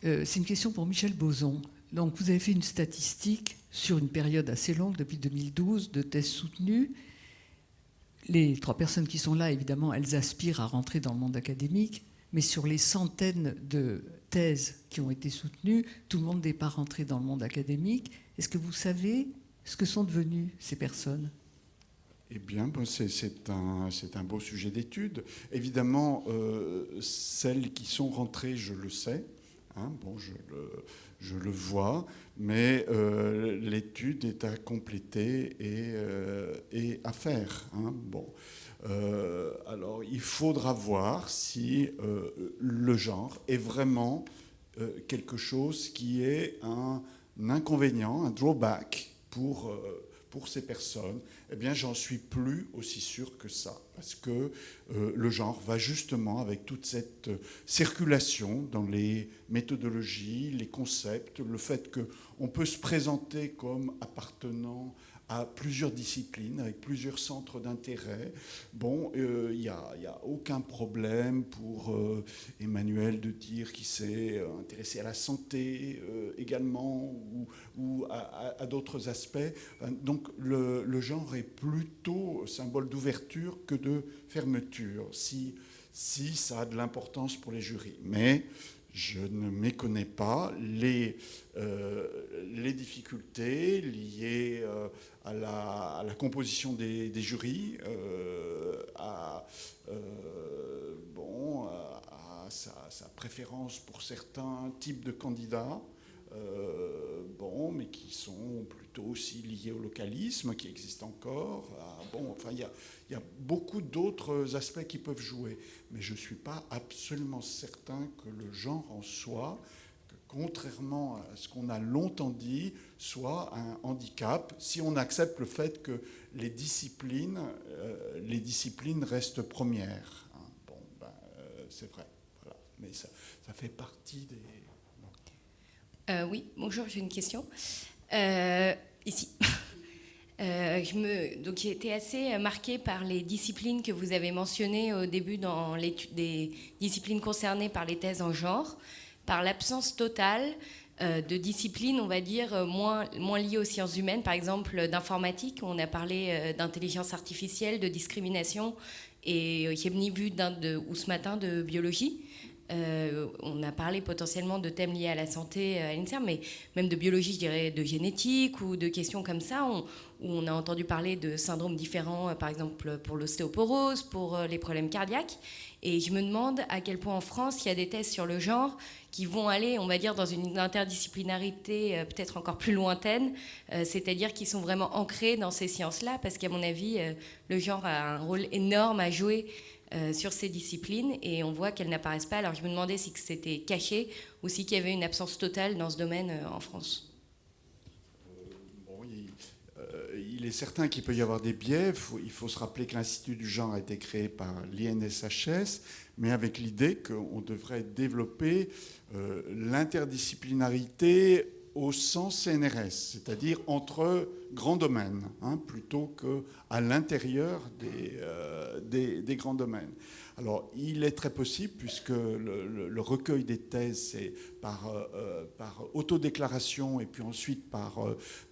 [SPEAKER 6] c'est une question pour Michel Boson. Donc, vous avez fait une statistique sur une période assez longue, depuis 2012, de thèses soutenues. Les trois personnes qui sont là, évidemment, elles aspirent à rentrer dans le monde académique, mais sur les centaines de thèses qui ont été soutenues, tout le monde n'est pas rentré dans le monde académique. Est-ce que vous savez ce que sont devenues ces personnes?
[SPEAKER 1] Eh bien, c'est un, un, beau sujet d'étude. Évidemment, euh, celles qui sont rentrées, je le sais, hein, bon, je le, je le, vois, mais euh, l'étude est à compléter et, euh, à faire. Hein, bon. Euh, alors, il faudra voir si le genre est vraiment quelque chose qui est un, inconvénient, un drawback pour, pour ces personnes. Eh bien, j'en suis plus aussi sûr que ça, parce que le genre va justement avec toute cette circulation dans les méthodologies, les concepts, le fait qu'on peut se présenter comme appartenant à plusieurs disciplines, avec plusieurs centres d'intérêt. Bon, il euh, n'y a, a, aucun problème pour euh, Emmanuel de dire qu'il s'est euh, intéressé à la santé également ou, ou à, d'autres aspects. Donc le, le, genre est plutôt symbole d'ouverture que de fermeture, si, si ça a de l'importance pour les jurys. Mais je ne méconnais pas les, les difficultés liées à, la, composition des, jurys, euh, à, bon, à sa, préférence pour certains types de candidats. bon, mais qui sont plutôt aussi liés au localisme, qui existe encore. bon, enfin, il y y a, beaucoup d'autres aspects qui peuvent jouer, mais je ne suis pas absolument certain que le genre en soi contrairement à ce qu'on a longtemps dit, soit un handicap si on accepte le fait que les disciplines, euh, les disciplines restent premières. Hein. Bon, ben, euh, c'est vrai. Mais ça, ça, fait partie des.
[SPEAKER 7] Euh, oui, bonjour, j'ai une question. ici. j'ai été assez marquée par les disciplines que vous avez mentionnées au début dans l'étude des disciplines concernées par les thèses en genre par l'absence totale euh, de disciplines, on va dire, euh, moins, liées aux sciences humaines, par exemple d'informatique. On a parlé euh, d'intelligence artificielle, de discrimination, et j'ai ni vu de, ou ce matin de biologie. on a parlé potentiellement de thèmes liés à la santé à l'INSERM, mais même de biologie, je dirais, de génétique ou de questions comme ça, où on a entendu parler de syndromes différents, par exemple pour l'ostéoporose, pour les problèmes cardiaques. Et je me demande à quel point en France, il y a des tests sur le genre qui vont aller, on va dire, dans une interdisciplinarité euh, peut-être encore plus lointaine, euh, c'est-à-dire qui sont vraiment ancrés dans ces sciences-là, parce qu'à mon avis, euh, le genre a un rôle énorme à jouer sur ces disciplines et on voit qu'elles n'apparaissent pas. Alors je me demandais si c'était caché ou si qu'il y avait une absence totale dans ce domaine en France.
[SPEAKER 1] Il est certain qu'il peut y avoir des biais. Il faut, se rappeler que l'Institut du genre a été créé par l'INSHS, mais avec l'idée qu'on devrait développer euh, l'interdisciplinarité au sens CNRS, c'est-à-dire entre grands domaines, hein, plutôt qu'à l'intérieur des, des, grands domaines. Alors, il est très possible, puisque le, recueil des thèses, c'est par, par autodéclaration et puis ensuite par,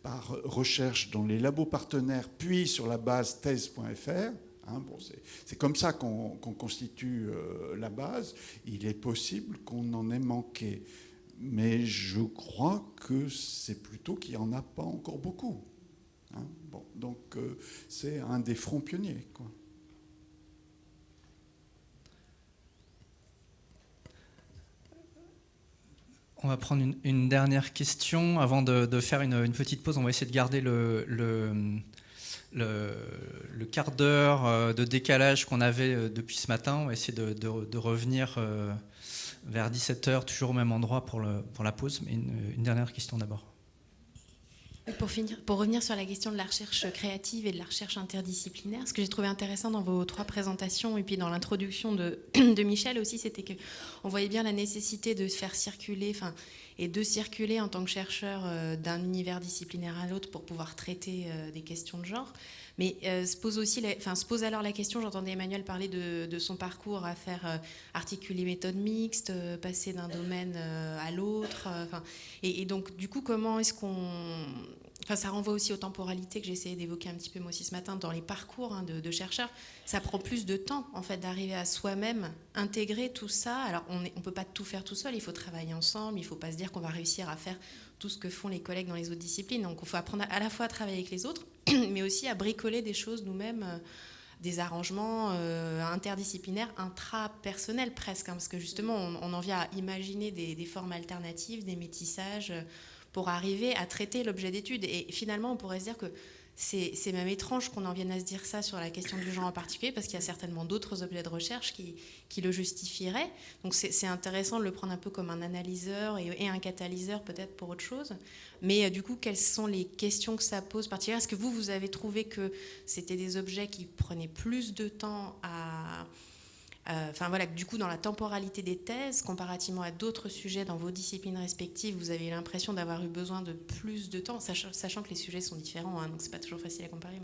[SPEAKER 1] par recherche dans les labos partenaires, puis sur la base thèse.fr. Hein, bon, c'est comme ça qu'on constitue euh, la base. Il est possible qu'on en ait manqué. Mais je crois que c'est plutôt qu'il n'y en a pas encore beaucoup. Hein. bon, donc euh, c'est un des fronts pionniers.
[SPEAKER 8] On va prendre une, dernière question avant de, faire une, petite pause. On va essayer de garder le quart d'heure euh, de décalage qu'on avait euh, depuis ce matin. On va essayer de, revenir euh, vers 17h, toujours au même endroit pour, la pause. Mais une, dernière question d'abord.
[SPEAKER 9] Pour, finir, pour revenir sur la question de la recherche créative et de la recherche interdisciplinaire, ce que j'ai trouvé intéressant dans vos trois présentations et puis dans l'introduction de, Michel aussi, c'était qu'on voyait bien la nécessité de faire circuler, enfin, et de circuler en tant que chercheur euh, d'un univers disciplinaire à l'autre pour pouvoir traiter euh, des questions de genre. Mais euh, se, pose aussi enfin, se pose alors la question, j'entendais Emmanuel parler de, son parcours à faire articuler méthode mixte, passer d'un domaine à l'autre. et, et, donc, du coup, comment est-ce qu'on Enfin, ça renvoie aussi aux temporalités que essayé d'évoquer un petit peu moi aussi ce matin dans les parcours hein, de, chercheurs. Ça prend plus de temps en fait d'arriver à soi-même intégrer tout ça. Alors on ne peut pas tout faire tout seul, il faut travailler ensemble, il ne faut pas se dire qu'on va réussir à faire tout ce que font les collègues dans les autres disciplines. Donc il faut apprendre à la fois à travailler avec les autres, mais aussi à bricoler des choses nous-mêmes. Euh, des arrangements euh, interdisciplinaires, intrapersonnels presque, hein, parce que justement, on, en vient à imaginer des, des formes alternatives, des métissages, pour arriver à traiter l'objet d'étude. Et finalement, on pourrait se dire que c'est même étrange qu'on en vienne à se dire ça sur la question du genre en particulier, parce qu'il y a certainement d'autres objets de recherche qui, qui le justifieraient. Donc c'est intéressant de le prendre un peu comme un analyseur et, un catalyseur peut-être pour autre chose. Mais euh, du coup, quelles sont les questions que ça pose particulièrement? Est-ce que vous, vous avez trouvé que c'était des objets qui prenaient plus de temps à enfin voilà, du coup, dans la temporalité des thèses, comparativement à d'autres sujets dans vos disciplines respectives, vous avez l'impression d'avoir eu besoin de plus de temps, sachant, que les sujets sont différents, hein, donc c'est pas toujours facile à comparer.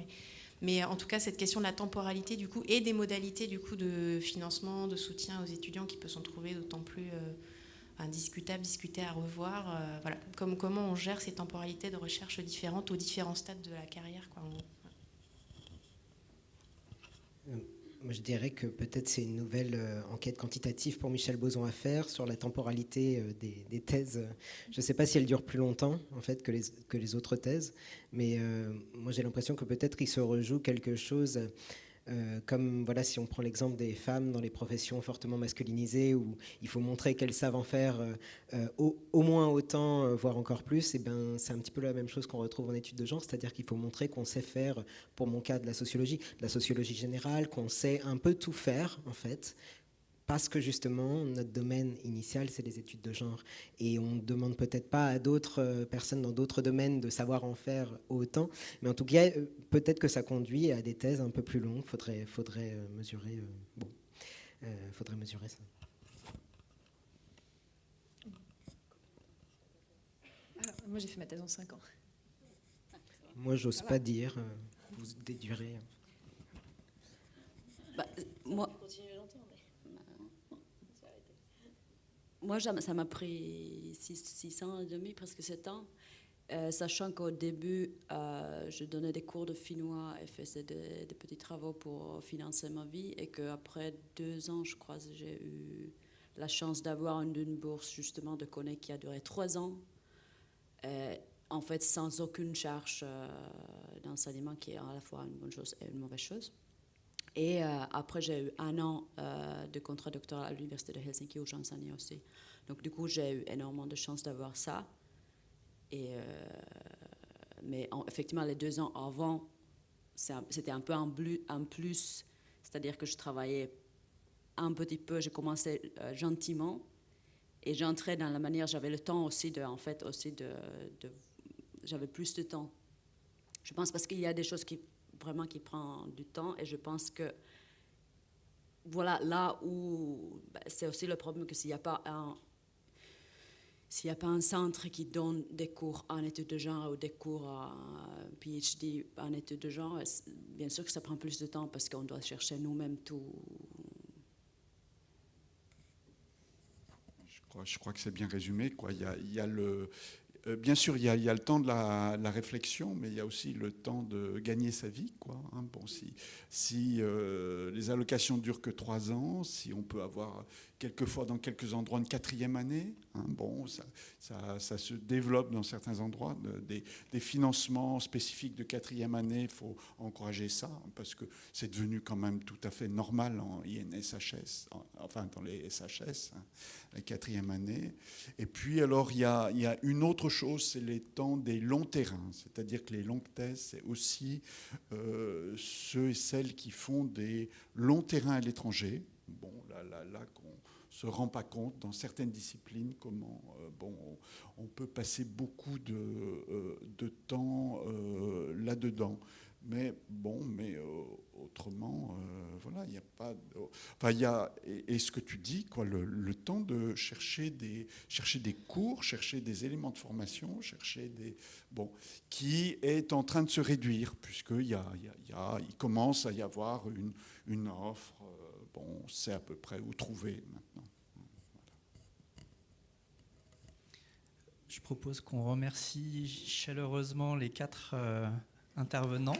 [SPEAKER 9] Mais, en tout cas, cette question de la temporalité du coup et des modalités du coup de financement, de soutien aux étudiants qui peut s'en trouver d'autant plus euh, indiscutable, à revoir. Euh, voilà, comme comment on gère ces temporalités de recherche différentes aux différents stades de la carrière. Quoi,
[SPEAKER 2] moi, je dirais que peut-être c'est une nouvelle euh, enquête quantitative pour Michel Boson à faire sur la temporalité euh, des, thèses. Je ne sais pas si elle dure plus longtemps en fait que les, que les autres thèses, mais euh, moi j'ai l'impression que peut-être il se rejoue quelque chose euh, comme voilà, si on prend l'exemple des femmes dans les professions fortement masculinisées, où il faut montrer qu'elles savent en faire euh, euh, au, moins autant, voire encore plus, et ben, c'est un petit peu la même chose qu'on retrouve en études de genre, c'est-à-dire qu'il faut montrer qu'on sait faire, pour mon cas, de la sociologie, de la sociologie générale, qu'on sait un peu tout faire, en fait, parce que justement, notre domaine initial, c'est les études de genre. Et on ne demande peut-être pas à d'autres euh, personnes dans d'autres domaines de savoir en faire autant, mais en tout cas, euh, peut-être que ça conduit à des thèses un peu plus longues. Faudrait, faudrait euh, mesurer. bon, faudrait mesurer ça.
[SPEAKER 3] moi, j'ai fait ma thèse en 5 ans.
[SPEAKER 2] Moi, j'ose pas dire. vous déduirez.
[SPEAKER 4] Bah, moi, moi, ça m'a pris 6 ans et demi, presque 7 ans, euh, sachant qu'au début, euh, je donnais des cours de finnois et faisais des, petits travaux pour financer ma vie, et qu'après deux ans, je crois, j'ai eu la chance d'avoir une, bourse justement de Coné qui a duré trois ans, euh, en fait sans aucune charge d'enseignement, qui est à la fois une bonne chose et une mauvaise chose. Et euh, après, j'ai eu un an euh, de contrat doctoral à l'Université de Helsinki où j'enseignais aussi. Donc, du coup, j'ai eu énormément de chance d'avoir ça. Euh, mais effectivement, les deux ans avant, c'était un peu un, plus. C'est-à-dire que je travaillais un petit peu, j'ai commencé gentiment. Et j'entrais dans la manière, j'avais le temps aussi de, en fait, aussi de j'avais plus de temps. Je pense parce qu'il y a des choses qui vraiment qui prend du temps. Et je pense que, voilà, là où bah, c'est aussi le problème que s'il n'y a pas un. s'il n'y a pas un centre qui donne des cours en études de genre ou des cours à PhD en études de genre, bien sûr que ça prend plus de temps parce qu'on doit chercher nous-mêmes tout.
[SPEAKER 1] Je crois, je crois que c'est bien résumé. Quoi. Il, y a, il y a le, euh, bien sûr, il y, a, le temps de la, réflexion, mais il y a aussi le temps de gagner sa vie. Quoi, hein. bon, si, si euh, les allocations durent que trois ans, si on peut avoir quelquefois dans quelques endroits une quatrième année. Hein, bon, ça, ça, se développe dans certains endroits. des, financements spécifiques de quatrième année, il faut encourager ça, parce que c'est devenu quand même tout à fait normal en INSHS, enfin dans les SHS, hein, la quatrième année. Et puis alors, il y a, y a une autre chose, c'est les temps des longs terrains, c'est-à-dire que les longues thèses, c'est aussi euh, ceux et celles qui font des longs terrains à l'étranger. Bon, là, là, là, se rend pas compte dans certaines disciplines comment euh, bon, on peut passer beaucoup de, euh, de temps euh, là-dedans. Mais bon, mais autrement, voilà, il n'y a pas. enfin, il y a. Et, ce que tu dis, quoi, le, temps de chercher des, chercher des cours, chercher des éléments de formation, chercher des. Bon, qui est en train de se réduire, puisqu'il y a, il, y a, il commence à y avoir une, une offre bon, on sait à peu près où trouver maintenant.
[SPEAKER 8] Je propose qu'on remercie chaleureusement les quatre euh, intervenants.